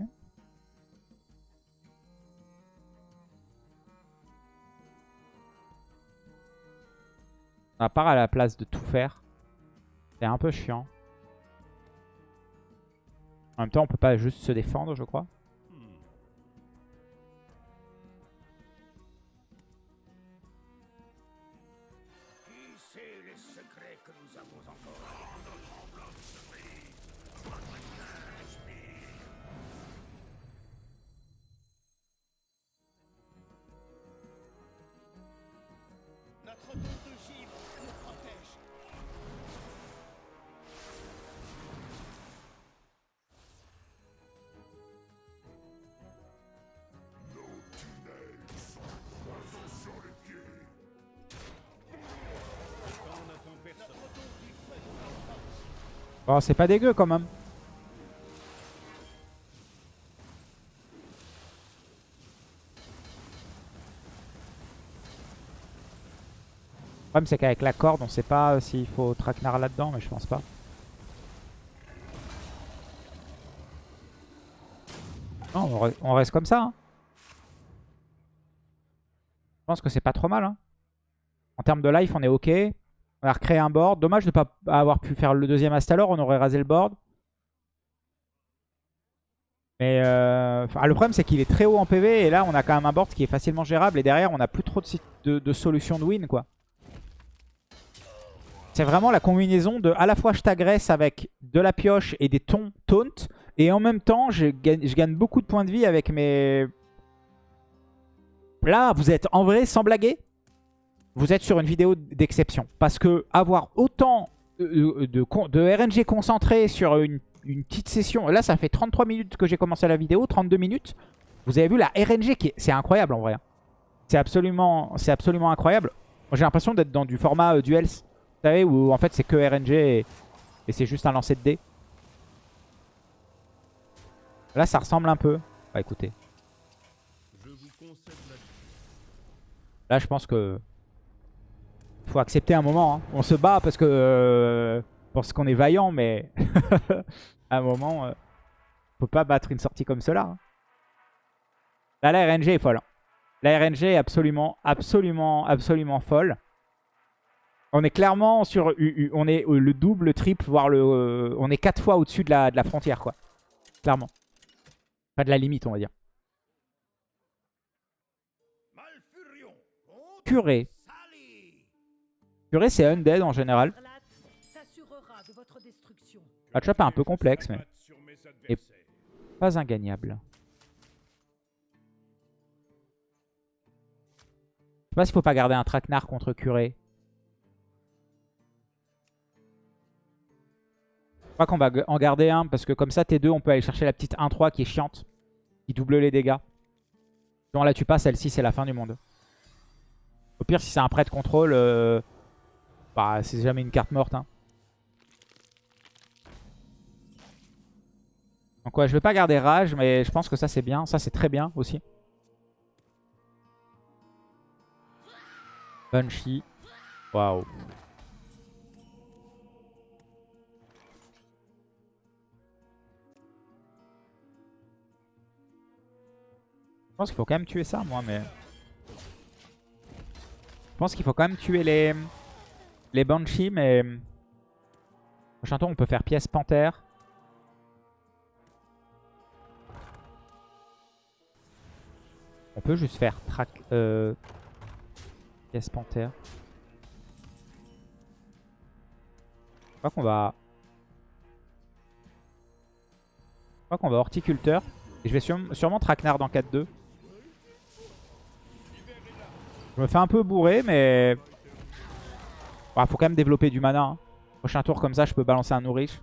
À part à la place de tout faire. C'est un peu chiant. En même temps, on peut pas juste se défendre, je crois. Oh, c'est pas dégueu quand même. Le problème c'est qu'avec la corde, on sait pas s'il faut traquenard là-dedans, mais je pense pas. Non, on reste comme ça. hein. Je pense que c'est pas trop mal. hein. En termes de life, on est ok. On a recréé un board. Dommage de ne pas avoir pu faire le deuxième Astalor. On aurait rasé le board. Mais euh, le problème, c'est qu'il est très haut en PV. Et là, on a quand même un board qui est facilement gérable. Et derrière, on n'a plus trop de, de solutions de win. quoi. C'est vraiment la combinaison de à la fois je t'agresse avec de la pioche et des tons taunt. Et en même temps, je gagne, je gagne beaucoup de points de vie avec mes... Là, vous êtes en vrai, sans blaguer, vous êtes sur une vidéo d'exception. Parce que avoir autant de, de, con- de RNG concentré sur une, petite session... Là, ça fait 33 minutes que j'ai commencé la vidéo, 32 minutes. Vous avez vu la RNG qui est... C'est incroyable en vrai. hein. C'est absolument, absolument incroyable. J'ai l'impression d'être dans du format euh, Duels. Vous savez, où en fait c'est que RNG et, et c'est juste un lancer de dés. Là, ça ressemble un peu. Bah écoutez. Là, je pense que faut accepter un moment. hein. On se bat parce que euh, qu'on est vaillant, mais (laughs) à un moment, euh, faut pas battre une sortie comme cela. hein. Là, la RNG est folle. hein. La RNG est absolument, absolument, absolument folle. On est clairement sur. On est le double, le triple, voire le. euh, on est quatre fois au-dessus de la, de la frontière, quoi. Clairement. Pas de la limite, on va dire. Curé. Curé, c'est undead en général. Matchup est un peu complexe, mais Et- pas ingagnable. Je sais pas s'il faut pas garder un traquenard contre Curé. Je crois qu'on va en garder un parce que comme ça T2 on peut aller chercher la petite 1-3 qui est chiante. Qui double les dégâts. Si on la tue pas, celle-ci c'est la fin du monde. Au pire si c'est un prêt de contrôle, euh, bah c'est jamais une carte morte. hein. Donc ouais, je vais pas garder Rage, mais je pense que ça c'est bien. Ça c'est très bien aussi. Banshee. Waouh. Je pense qu'il faut quand même tuer ça, moi, mais... Je pense qu'il faut quand même tuer les... Les Banshee, mais... Prochain tour, on peut faire pièce panthère. On peut juste faire track... Euh... Pièce panthère. Je crois qu'on va... Je crois qu'on va horticulteur. Et je vais sûrement, sûrement traquenard dans 4-2. Je me fais un peu bourrer, mais... Il faut quand même développer du mana. hein. Prochain tour, comme ça, je peux balancer un nourriche.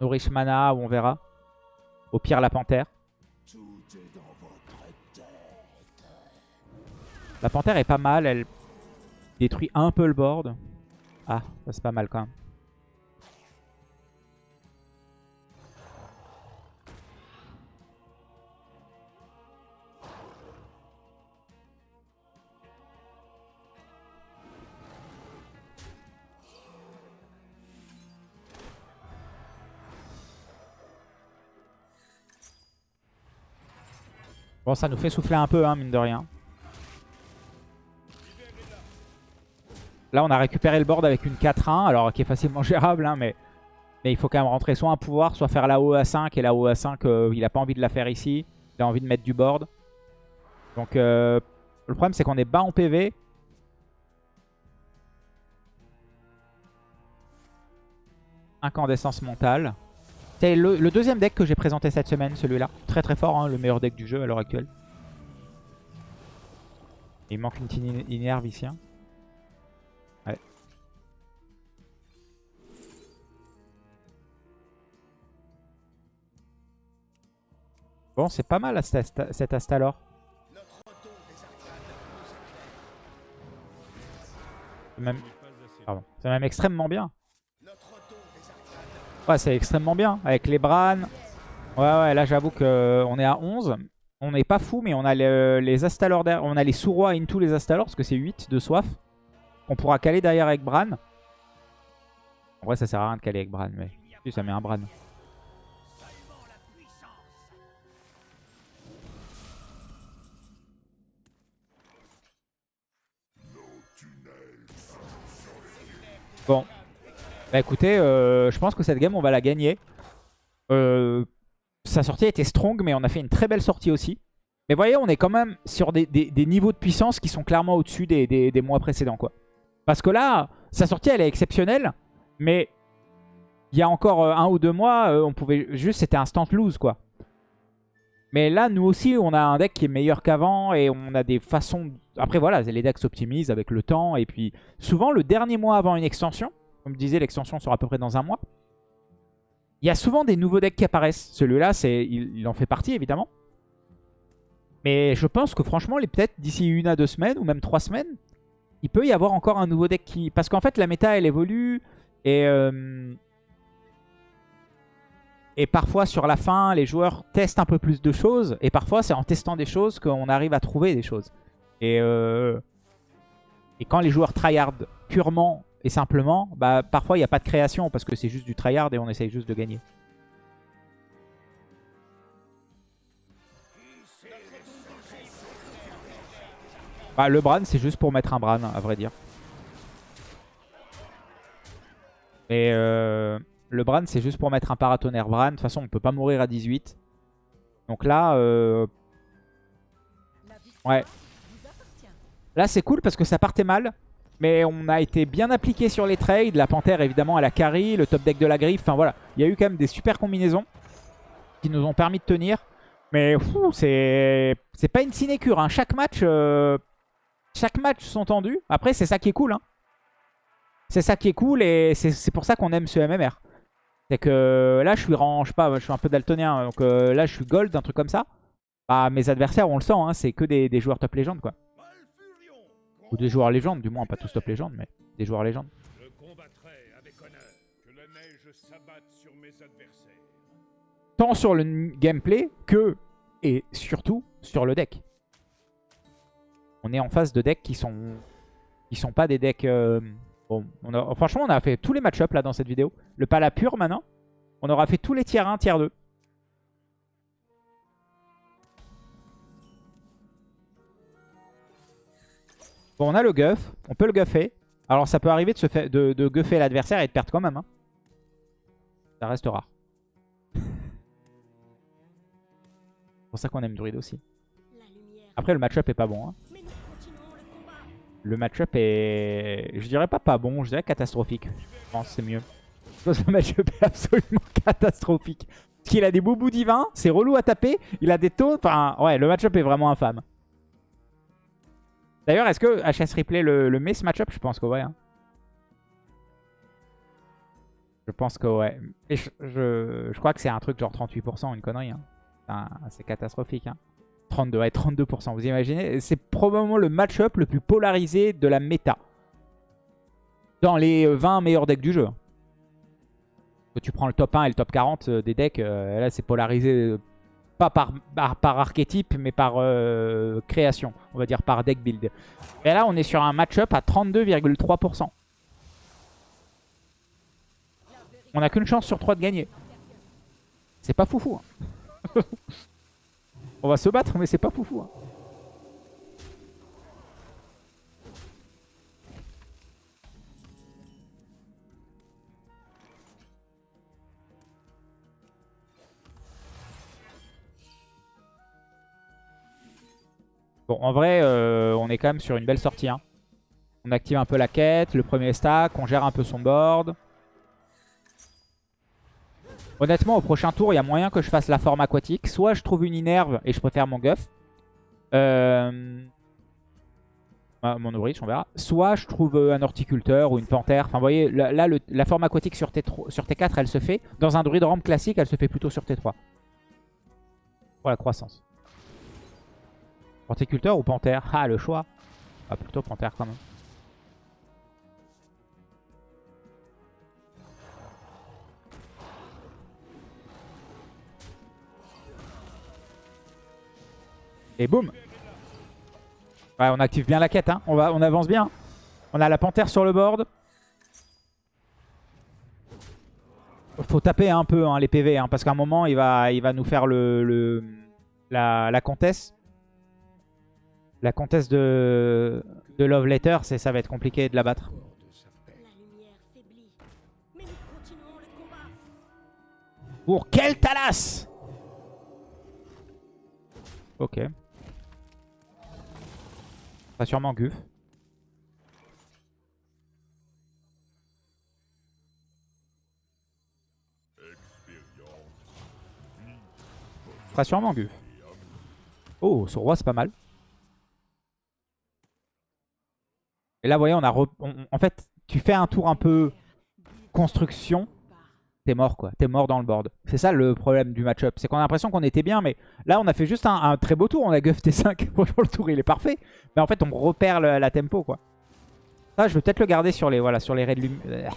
Nourriche mana, on verra. Au pire, la panthère. La panthère est pas mal. Elle détruit un peu le board. Ah, c'est pas mal quand même. Bon, ça nous fait souffler un peu, hein, mine de rien. Là, on a récupéré le board avec une 4-1, alors qui est facilement (laughs) gérable, hein, mais, il faut quand même rentrer soit un pouvoir, soit faire la haut à 5, et la haut à 5, euh, il a pas envie de la faire ici. Il a envie de mettre du board. Donc, euh, le problème, c'est qu'on est bas en PV. Incandescence mentale. C'est le, deuxième deck que j'ai présenté cette semaine, celui-là. Très très fort, hein, le meilleur deck du jeu à l'heure actuelle. Il manque une petite in- inerve ici. hein. Ouais. Bon, c'est pas mal cet Asta- cet Astalor. C'est même extrêmement bien. Ouais, c'est extrêmement bien. Avec les Bran. Ouais, ouais, là j'avoue qu'on est à 11. On n'est pas fou, mais on a le- les Astalor derrière. On a les Sous-Rois into les Astalor, parce que c'est 8 de soif. On pourra caler derrière avec Bran. En vrai, ça sert à rien de caler avec Bran, mais si, ça met un Bran. Bon. Bah écoutez, euh, je pense que cette game, on va la gagner. Euh, sa sortie était strong, mais on a fait une très belle sortie aussi. Mais voyez, on est quand même sur des, niveaux de puissance qui sont clairement au-dessus des, mois précédents. quoi. Parce que là, sa sortie, elle est exceptionnelle. Mais il y a encore euh, un ou deux mois, on pouvait juste, c'était instant lose. quoi. Mais là, nous aussi, on a un deck qui est meilleur qu'avant. Et on a des façons... Après, voilà, les decks s'optimisent avec le temps. Et puis, souvent, le dernier mois avant une extension, comme je disais, l'extension sera à peu près dans un mois. Il y a souvent des nouveaux decks qui apparaissent. Celui-là, il, il en fait partie, évidemment. Mais je pense que franchement, peut-être d'ici une à deux semaines ou même trois semaines, il peut y avoir encore un nouveau deck qui... Parce qu'en fait, la méta, elle évolue. Et, euh, et parfois, sur la fin, les joueurs testent un peu plus de choses. Et parfois, c'est en testant des choses qu'on arrive à trouver des choses. Et, euh, et quand les joueurs tryhard purement et simplement, bah, parfois, il n'y a pas de création parce que c'est juste du tryhard et on essaye juste de gagner. Bah, le Bran, c'est juste pour mettre un Bran, à vrai dire. Et euh, le Bran, c'est juste pour mettre un paratonnerre Bran. De toute façon, on peut pas mourir à 18. Donc là, euh, ouais. Là, c'est cool parce que ça partait mal. Mais on a été bien appliqué sur les trades. La Panthère, évidemment, elle a carry. Le top deck de la griffe. Enfin, voilà. Il y a eu quand même des super combinaisons qui nous ont permis de tenir. Mais c'est pas une sinécure. Hein. Chaque match... euh, Chaque match sont tendus. Après, c'est ça qui est cool. Hein. C'est ça qui est cool et c'est pour ça qu'on aime ce MMR. C'est que là, je suis rang, je sais pas, je suis un peu daltonien. Donc euh, là, je suis gold, un truc comme ça. Bah, mes adversaires, on le sent, hein, c'est que des, des joueurs top légende, quoi. Ou des joueurs légendes, du moins, pas tous top légende, mais des joueurs légendes. Je combattrai avec honneur. Que la neige s'abatte sur mes adversaires. Tant sur le gameplay que, et surtout, sur le deck. On est en face de decks qui sont qui sont pas des decks... euh, bon, on a- franchement, on a fait tous les match-ups là dans cette vidéo. Le Pala pur maintenant. On aura fait tous les tiers 1, tiers 2. Bon, on a le guff. On peut le guffer. Alors, ça peut arriver de, se de, guffer l'adversaire et de perdre quand même. hein. Ça reste rare. C'est pour ça qu'on aime Druid aussi. Après, le match-up est pas bon. hein. Le match-up est... Je dirais pas pas bon, je dirais catastrophique. Je pense c'est mieux. Le match-up est absolument (laughs) catastrophique. Parce qu'il a des boubous divins, c'est relou à taper, il a des taux... Enfin, ouais, le match-up est vraiment infâme. D'ailleurs, est-ce que HS Replay le, le met ce match-up? Je pense que ouais. hein. Je pense que ouais. Je, crois que c'est un truc genre 38%, une connerie. hein. C'est catastrophique. Hein. 32, ouais, 32%. Vous imaginez C'est probablement le match-up le plus polarisé de la méta. Dans les euh, 20 meilleurs decks du jeu. Quand tu prends le top 1 et le top 40 euh, des decks, euh, là c'est polarisé euh, pas par, par, archétype, mais par euh, création. On va dire par deck build. Et là on est sur un match-up à 32,3%. On n'a qu'une chance sur 3 de gagner. C'est pas foufou. hein. (laughs) On va se battre, mais c'est pas foufou. hein. Bon, en vrai, euh, on est quand même sur une belle sortie. hein. On active un peu la quête, le premier stack, on gère un peu son board. Honnêtement, au prochain tour, il y a moyen que je fasse la forme aquatique. Soit je trouve une inerve et je préfère mon guff. Euh... ah, mon ouvrier, on verra. Soit je trouve euh, un horticulteur ou une panthère. Enfin, vous voyez, là, la forme aquatique sur, T3 sur T4, elle se fait. Dans un druide rampe classique, elle se fait plutôt sur T3. Pour la croissance. Horticulteur ou panthère? Ah, le choix. Ah, plutôt panthère quand même. Et boum Ouais, on active bien la quête, hein. on, va, on avance bien. On a la panthère sur le board. Faut taper un peu hein, les PV, hein, parce qu'à un moment, il va, nous faire le, le- la comtesse. La comtesse de, Love Letter, ça va être compliqué de la battre. Pour quel Talas? Ok. Pas sûrement Guf. Pas sûrement Guf. Oh, ce roi c'est pas mal. Et là, vous voyez, on a... re- on- en fait, tu fais un tour un peu construction. t'es mort quoi. T'es mort dans le board. C'est ça le problème du match-up. C'est qu'on a l'impression qu'on était bien, mais là on a fait juste un, un très beau tour. On a guff T5. (laughs) Franchement, le tour il est parfait. Mais en fait, on repère le- la tempo quoi. Ça, je vais peut-être le garder sur les, voilà, sur les raids de lumière.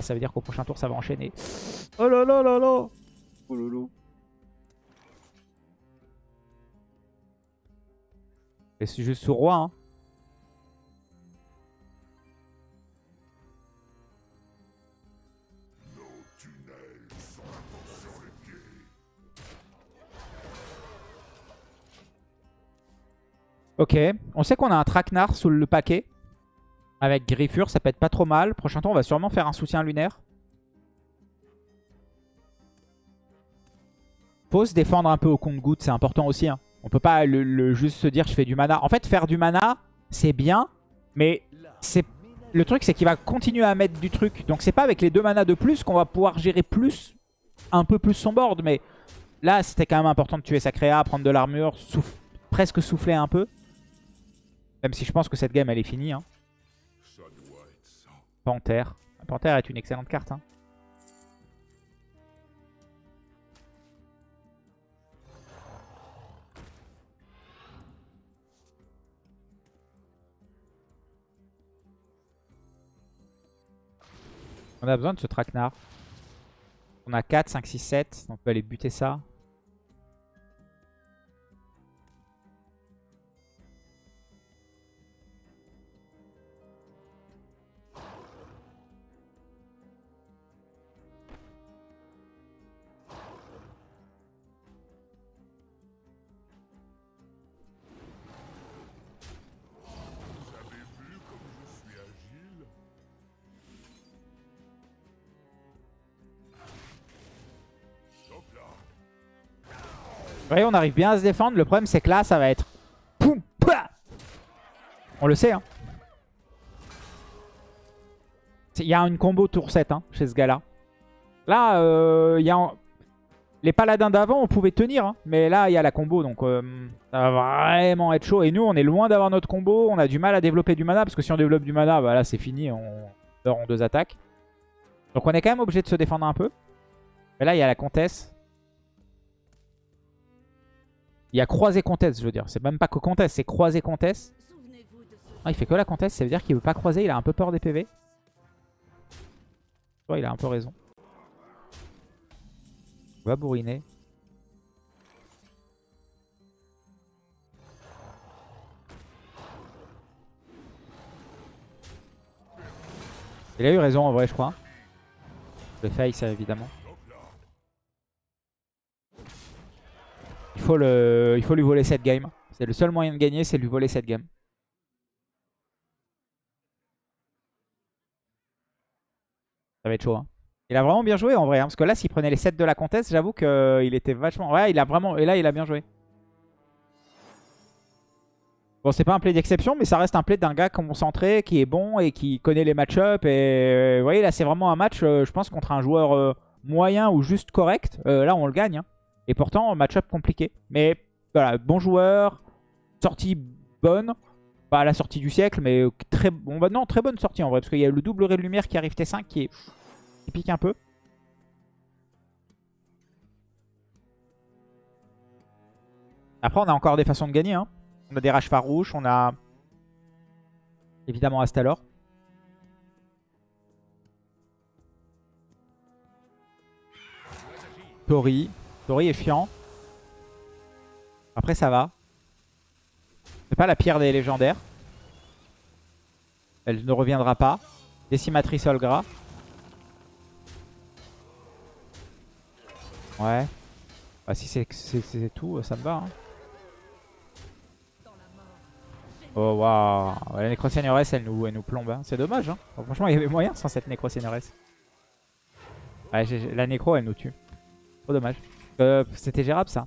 ça veut dire qu'au prochain tour, ça va enchaîner. Oh là là là là Oh loulou. Et c'est juste sous roi. Hein. Ok, on sait qu'on a un traquenard sous le paquet. Avec Griffure, ça peut être pas trop mal. Prochain tour, on va sûrement faire un soutien lunaire. Faut se défendre un peu au compte-goutte, c'est important aussi. Hein. On peut pas juste se dire je fais du mana. En fait, faire du mana, c'est bien, mais c'est le truc, c'est qu'il va continuer à mettre du truc. Donc c'est pas avec les deux manas de plus qu'on va pouvoir gérer plus, un peu plus son board. Mais là, c'était quand même important de tuer sa créa, prendre de l'armure, presque souffler un peu. Même si je pense que cette game, elle est finie. Hein. Panthère. Panthère est une excellente carte. Hein. On a besoin de ce traquenard. On a 4, 5, 6, 7. On peut aller buter ça. On arrive bien à se défendre. Le problème, c'est que là, ça va être... On le sait, hein. Il y a une combo tour 7 hein, chez ce gars-là. Là, euh, y a... Les paladins d'avant, on pouvait tenir. hein, mais là, il y a la combo. Donc, euh, ça va vraiment être chaud. Et nous, on est loin d'avoir notre combo. On a du mal à développer du mana. Parce que si on développe du mana, bah là, c'est fini. On meurt en deux attaques. Donc, on est quand même obligé de se défendre un peu. Mais là, il y a la comtesse. Il y a croisé comtesse, je veux dire. C'est même pas que comtesse, c'est croisé comtesse. Ah, il fait que la comtesse, ça veut dire qu'il veut pas croiser. Il a un peu peur des PV. Il a un peu raison. On va bourriner. Il a eu raison en vrai, je crois. Le face, évidemment. Il faut, lui voler cette game. C'est le seul moyen de gagner, c'est lui voler cette game. Ça va être chaud. hein. Il a vraiment bien joué en vrai. hein, parce que là, s'il prenait les 7 de la comtesse, j'avoue qu'il était vachement... Ouais, il a vraiment... Et là, il a bien joué. Bon, c'est pas un play d'exception, mais ça reste un play d'un gars concentré, qui est bon et qui connaît les match-up. Et vous voyez, là, c'est vraiment un match, euh, je pense, contre un joueur euh, moyen ou juste correct. Euh, là, on le gagne. hein. Et pourtant, match-up compliqué. Mais voilà, bon joueur, sortie bonne. Pas la sortie du siècle, mais très, bon, bah non, très bonne sortie en vrai. Parce qu'il y a le double ray de lumière qui arrive T5 qui, est, qui pique un peu. Après, on a encore des façons de gagner. hein. On a des rages farouches, on a évidemment Astalor. Tori. Tori est chiant. Après, ça va. C'est pas la pire des légendaires. Elle ne reviendra pas. Décimatrice Olgra. Ouais. Bah, si c'est tout, ça me va. hein. Oh waouh. La Nécroseigneuresses, elle nous, elle nous plombe. hein. C'est dommage. Hein. Franchement, il y avait moyen sans cette Nécroseigneuresses. Ouais, la Nécro, elle nous tue. Trop dommage. Euh, C'était gérable ça.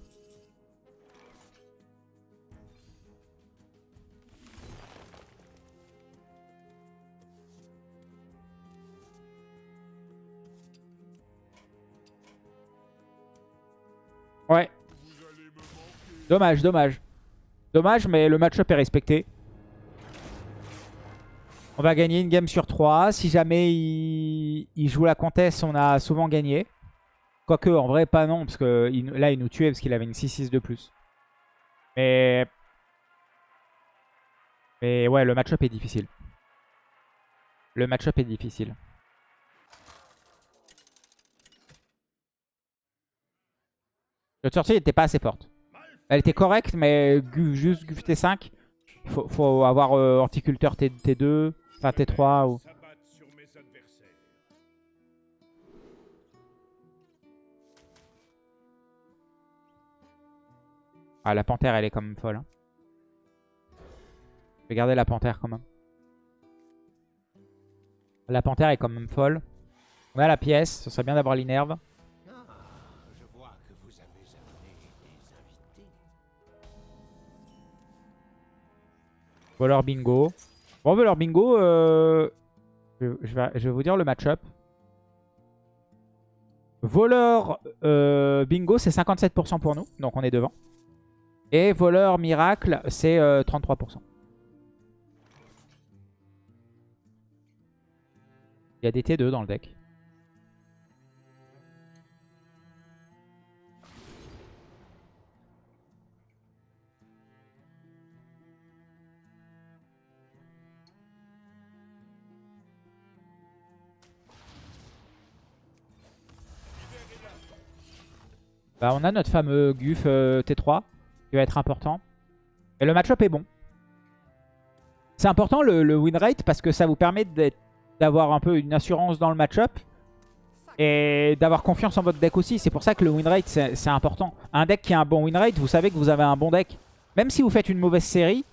Ouais. Dommage, dommage. Dommage, mais le match-up est respecté. On va gagner une game sur 3. Si jamais il, joue la comtesse, on a souvent gagné. Quoique, en vrai, pas non, parce que là, il nous tuait parce qu'il avait une 6-6 de plus. Mais... Mais ouais, le match-up est difficile. Le match-up est difficile. Notre sortie n'était pas assez forte. Elle était correcte, mais juste Guf T5. Il faut, faut avoir euh, horticulteur T, 2 enfin T3 ou... Ah, la panthère, elle est quand même folle. hein. Je vais garder la panthère quand même. La panthère est quand même folle. On a la pièce, ce serait bien d'avoir l'inerve. Voleur bingo. Bon, voleur bingo, euh, je, je vais, je vais vous dire le match-up. Voleur euh, bingo, c'est 57% pour nous, donc on est devant. Et voleur miracle, c'est euh, 33%. Il y a des T2 dans le deck. Bah, on a notre fameux Guf euh, T3 qui va être important. Et le match-up est bon. C'est important le, win rate parce que ça vous permet d'avoir un peu une assurance dans le match-up et d'avoir confiance en votre deck aussi. C'est pour ça que le win rate c'est important. Un deck qui a un bon win rate, vous savez que vous avez un bon deck. Même si vous faites une mauvaise série,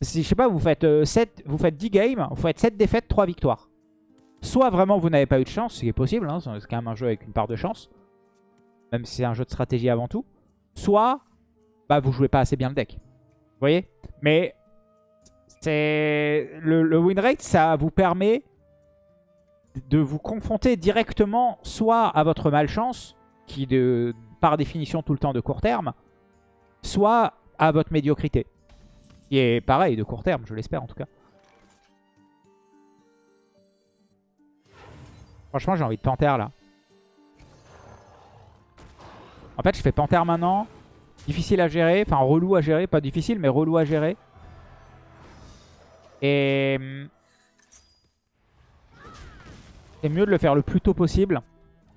si je sais pas, vous faites, euh, 7, vous faites 10 games, vous faites 7 défaites, 3 victoires. Soit vraiment vous n'avez pas eu de chance, ce qui est possible, hein, c'est quand même un jeu avec une part de chance. Même si c'est un jeu de stratégie avant tout. Soit bah, vous jouez pas assez bien le deck. Vous voyez? Mais c'est le, le win rate, ça vous permet de vous confronter directement soit à votre malchance, qui de par définition tout le temps de court terme, soit à votre médiocrité. Qui est pareil, de court terme, je l'espère en tout cas. Franchement, j'ai envie de panthère là. En fait, je fais panthère maintenant. Difficile à gérer, enfin relou à gérer, pas difficile, mais relou à gérer. Et hum, c'est mieux de le faire le plus tôt possible.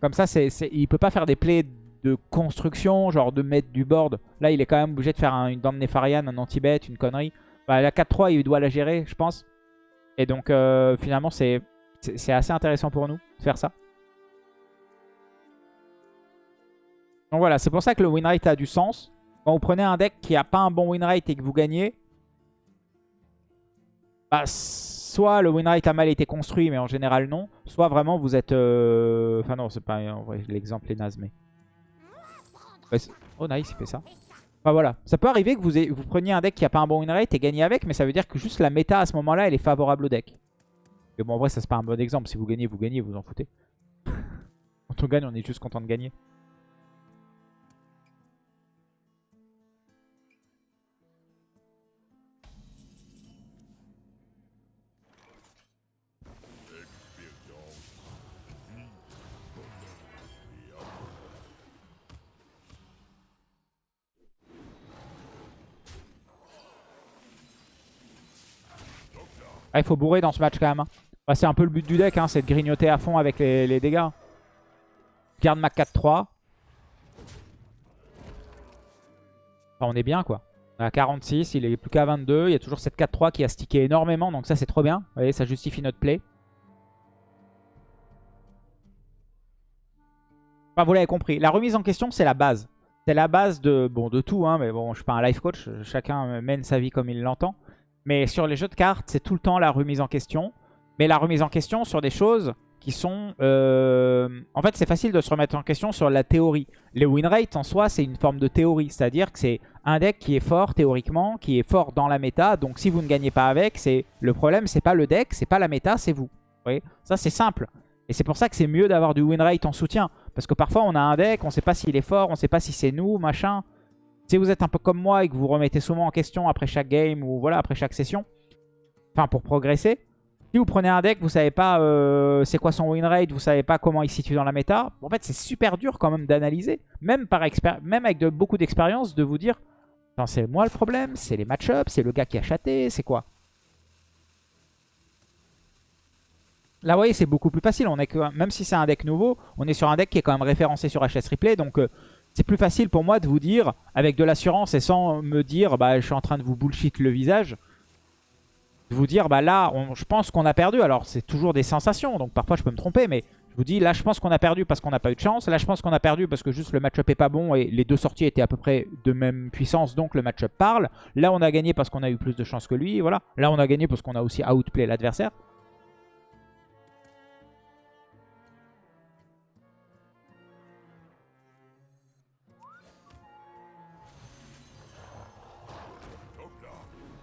Comme ça, c'est, c'est- il peut pas faire des plays de construction, genre de mettre du board. Là, il est quand même obligé de faire un- une de Nefarian, un anti-bet, une connerie. Bah, la 4-3, il doit la gérer, je pense. Et donc, euh, finalement, c'est assez intéressant pour nous de faire ça. Donc voilà, c'est pour ça que le win rate a du sens. Quand vous prenez un deck qui a pas un bon win rate et que vous gagnez, bah, soit le win rate a mal été construit, mais en général non. Soit vraiment vous êtes... euh, Enfin non, c'est pas... L'exemple est naze, mais... Oh nice, il fait ça. Enfin voilà, ça peut arriver que vous preniez un deck qui a pas un bon win rate et gagnez avec, mais ça veut dire que juste la méta à ce moment-là, elle est favorable au deck. Mais bon, en vrai, ça c'est pas un bon exemple. Si vous gagnez, vous gagnez, vous en foutez. (laughs) Quand on gagne, on est juste content de gagner. Ah, il faut bourrer dans ce match quand même. hein. Bah, c'est un peu le but du deck, hein, c'est de grignoter à fond avec les, dégâts. Garde ma 4-3. Enfin, on est bien quoi. On à 46, il est plus qu'à 22. Il y a toujours cette 4-3 qui a stické énormément, donc ça c'est trop bien. Vous voyez, ça justifie notre play. Enfin, vous l'avez compris. La remise en question, c'est la base. C'est la base de, bon, de tout, hein, mais bon, je suis pas un life coach. Chacun mène sa vie comme il l'entend. Mais sur les jeux de cartes, c'est tout le temps la remise en question. Mais la remise en question sur des choses qui sont... euh, En fait, c'est facile de se remettre en question sur la théorie. Les win rates, en soi, c'est une forme de théorie. C'est-à-dire que c'est un deck qui est fort théoriquement, qui est fort dans la méta. Donc si vous ne gagnez pas avec, c'est le problème, c'est pas le deck, c'est pas la méta, c'est vous. Vous voyez? Ça, c'est simple. Et c'est pour ça que c'est mieux d'avoir du win rate en soutien. Parce que parfois, on a un deck, on sait pas s'il est fort, on sait pas si c'est nous, machin. Si vous êtes un peu comme moi et que vous remettez souvent en question après chaque game ou voilà après chaque session, enfin pour progresser, Si vous prenez un deck, vous savez pas euh, c'est quoi son win rate, vous savez pas comment il se situe dans la méta. En fait, c'est super dur quand même d'analyser, même, par même avec beaucoup d'expérience, de vous dire c'est moi le problème, c'est les match-ups, c'est le gars qui a chaté, c'est quoi? Là, vous voyez, c'est beaucoup plus facile. On est que, même si c'est un deck nouveau, on est sur un deck qui est quand même référencé sur HS Replay. Donc, euh, c'est plus facile pour moi de vous dire, avec de l'assurance et sans me dire, bah, je suis en train de vous bullshit le visage, de vous dire, bah là, on- je pense qu'on a perdu. Alors, c'est toujours des sensations, donc parfois je peux me tromper, mais je vous dis, là, je pense qu'on a perdu parce qu'on n'a pas eu de chance. Là, je pense qu'on a perdu parce que juste le match-up est pas bon et les deux sorties étaient à peu près de même puissance, donc le match-up parle. Là, on a gagné parce qu'on a eu plus de chance que lui, voilà. Là, on a gagné parce qu'on a aussi outplay l'adversaire.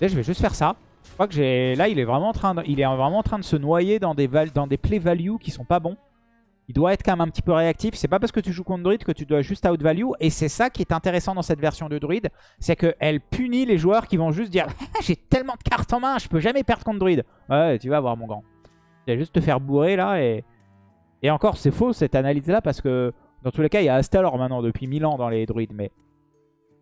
Je vais juste faire ça. Je crois que j'ai. Là, il est vraiment en train de, il est vraiment en train de se noyer dans des, play value qui sont pas bons. Il doit être quand même un petit peu réactif. C'est pas parce que tu joues contre Druid que tu dois juste out value. Et c'est ça qui est intéressant dans cette version de Druid. C'est qu'elle punit les joueurs qui vont juste dire Ah, J'ai tellement de cartes en main, je peux jamais perdre contre Druid. Ouais, tu vas voir, mon grand. Tu vas juste te faire bourrer là. Et, et encore, c'est faux cette analyse là parce que dans tous les cas, il y a Astalor maintenant depuis 1000 ans dans les Druids. Mais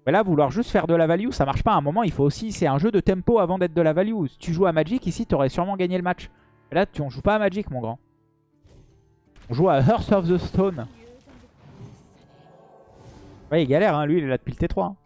mais là, vouloir juste faire de la value, ça marche pas. À un moment, il faut aussi... C'est un jeu de tempo avant d'être de la value. Si tu joues à Magic, ici, tu aurais sûrement gagné le match. Et là, tu, on joue pas à Magic, mon grand. On joue à Hearth of the Stone. Ouais, il galère, hein. lui, il est là depuis le T3. hein.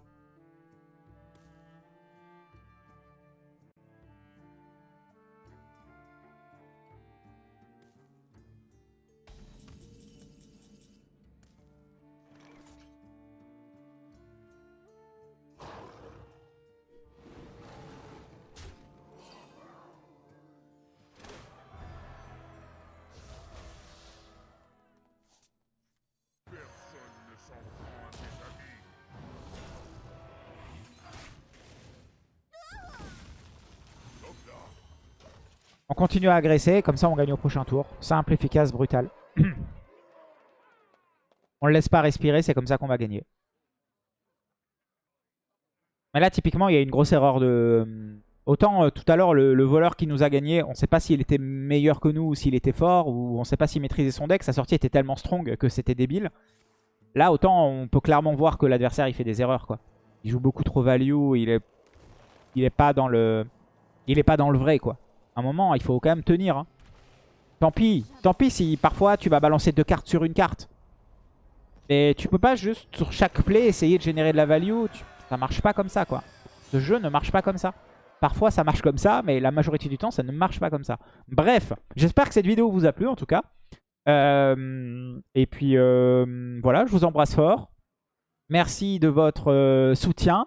On continue à agresser, comme ça on gagne au prochain tour. Simple, efficace, brutal. (clears throat) on le laisse pas respirer, c'est comme ça qu'on va gagner. Mais là, typiquement, il y a une grosse erreur de... Autant euh, tout à l'heure, le, le voleur qui nous a gagné, on ne sait pas s'il était meilleur que nous ou s'il était fort, ou on ne sait pas s'il maîtrisait son deck. Sa sortie était tellement strong que c'était débile. Là, autant on peut clairement voir que l'adversaire, il fait des erreurs. quoi. Il joue beaucoup trop value, il est, il est pas dans le... Il est pas dans le vrai, quoi. Un moment, il faut quand même tenir. hein. Tant pis. Tant pis si parfois tu vas balancer deux cartes sur une carte. Mais tu peux pas juste sur chaque play essayer de générer de la value. Tu- Ça marche pas comme ça quoi. Ce jeu ne marche pas comme ça. Parfois ça marche comme ça, mais la majorité du temps ça ne marche pas comme ça. Bref, j'espère que cette vidéo vous a plu en tout cas. Euh, et puis euh, voilà, je vous embrasse fort. Merci de votre euh, soutien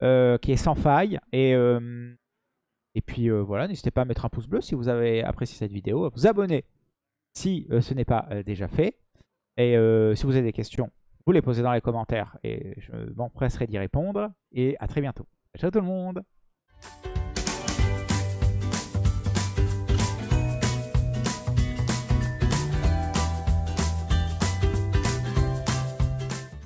qui est sans faille. Et, et puis euh, voilà, n'hésitez pas à mettre un pouce bleu si vous avez apprécié cette vidéo, à vous abonner si euh, ce n'est pas euh, déjà fait. Et si vous avez des questions, vous les posez dans les commentaires et je m'empresserai d'y répondre. Et à très bientôt. Ciao tout le monde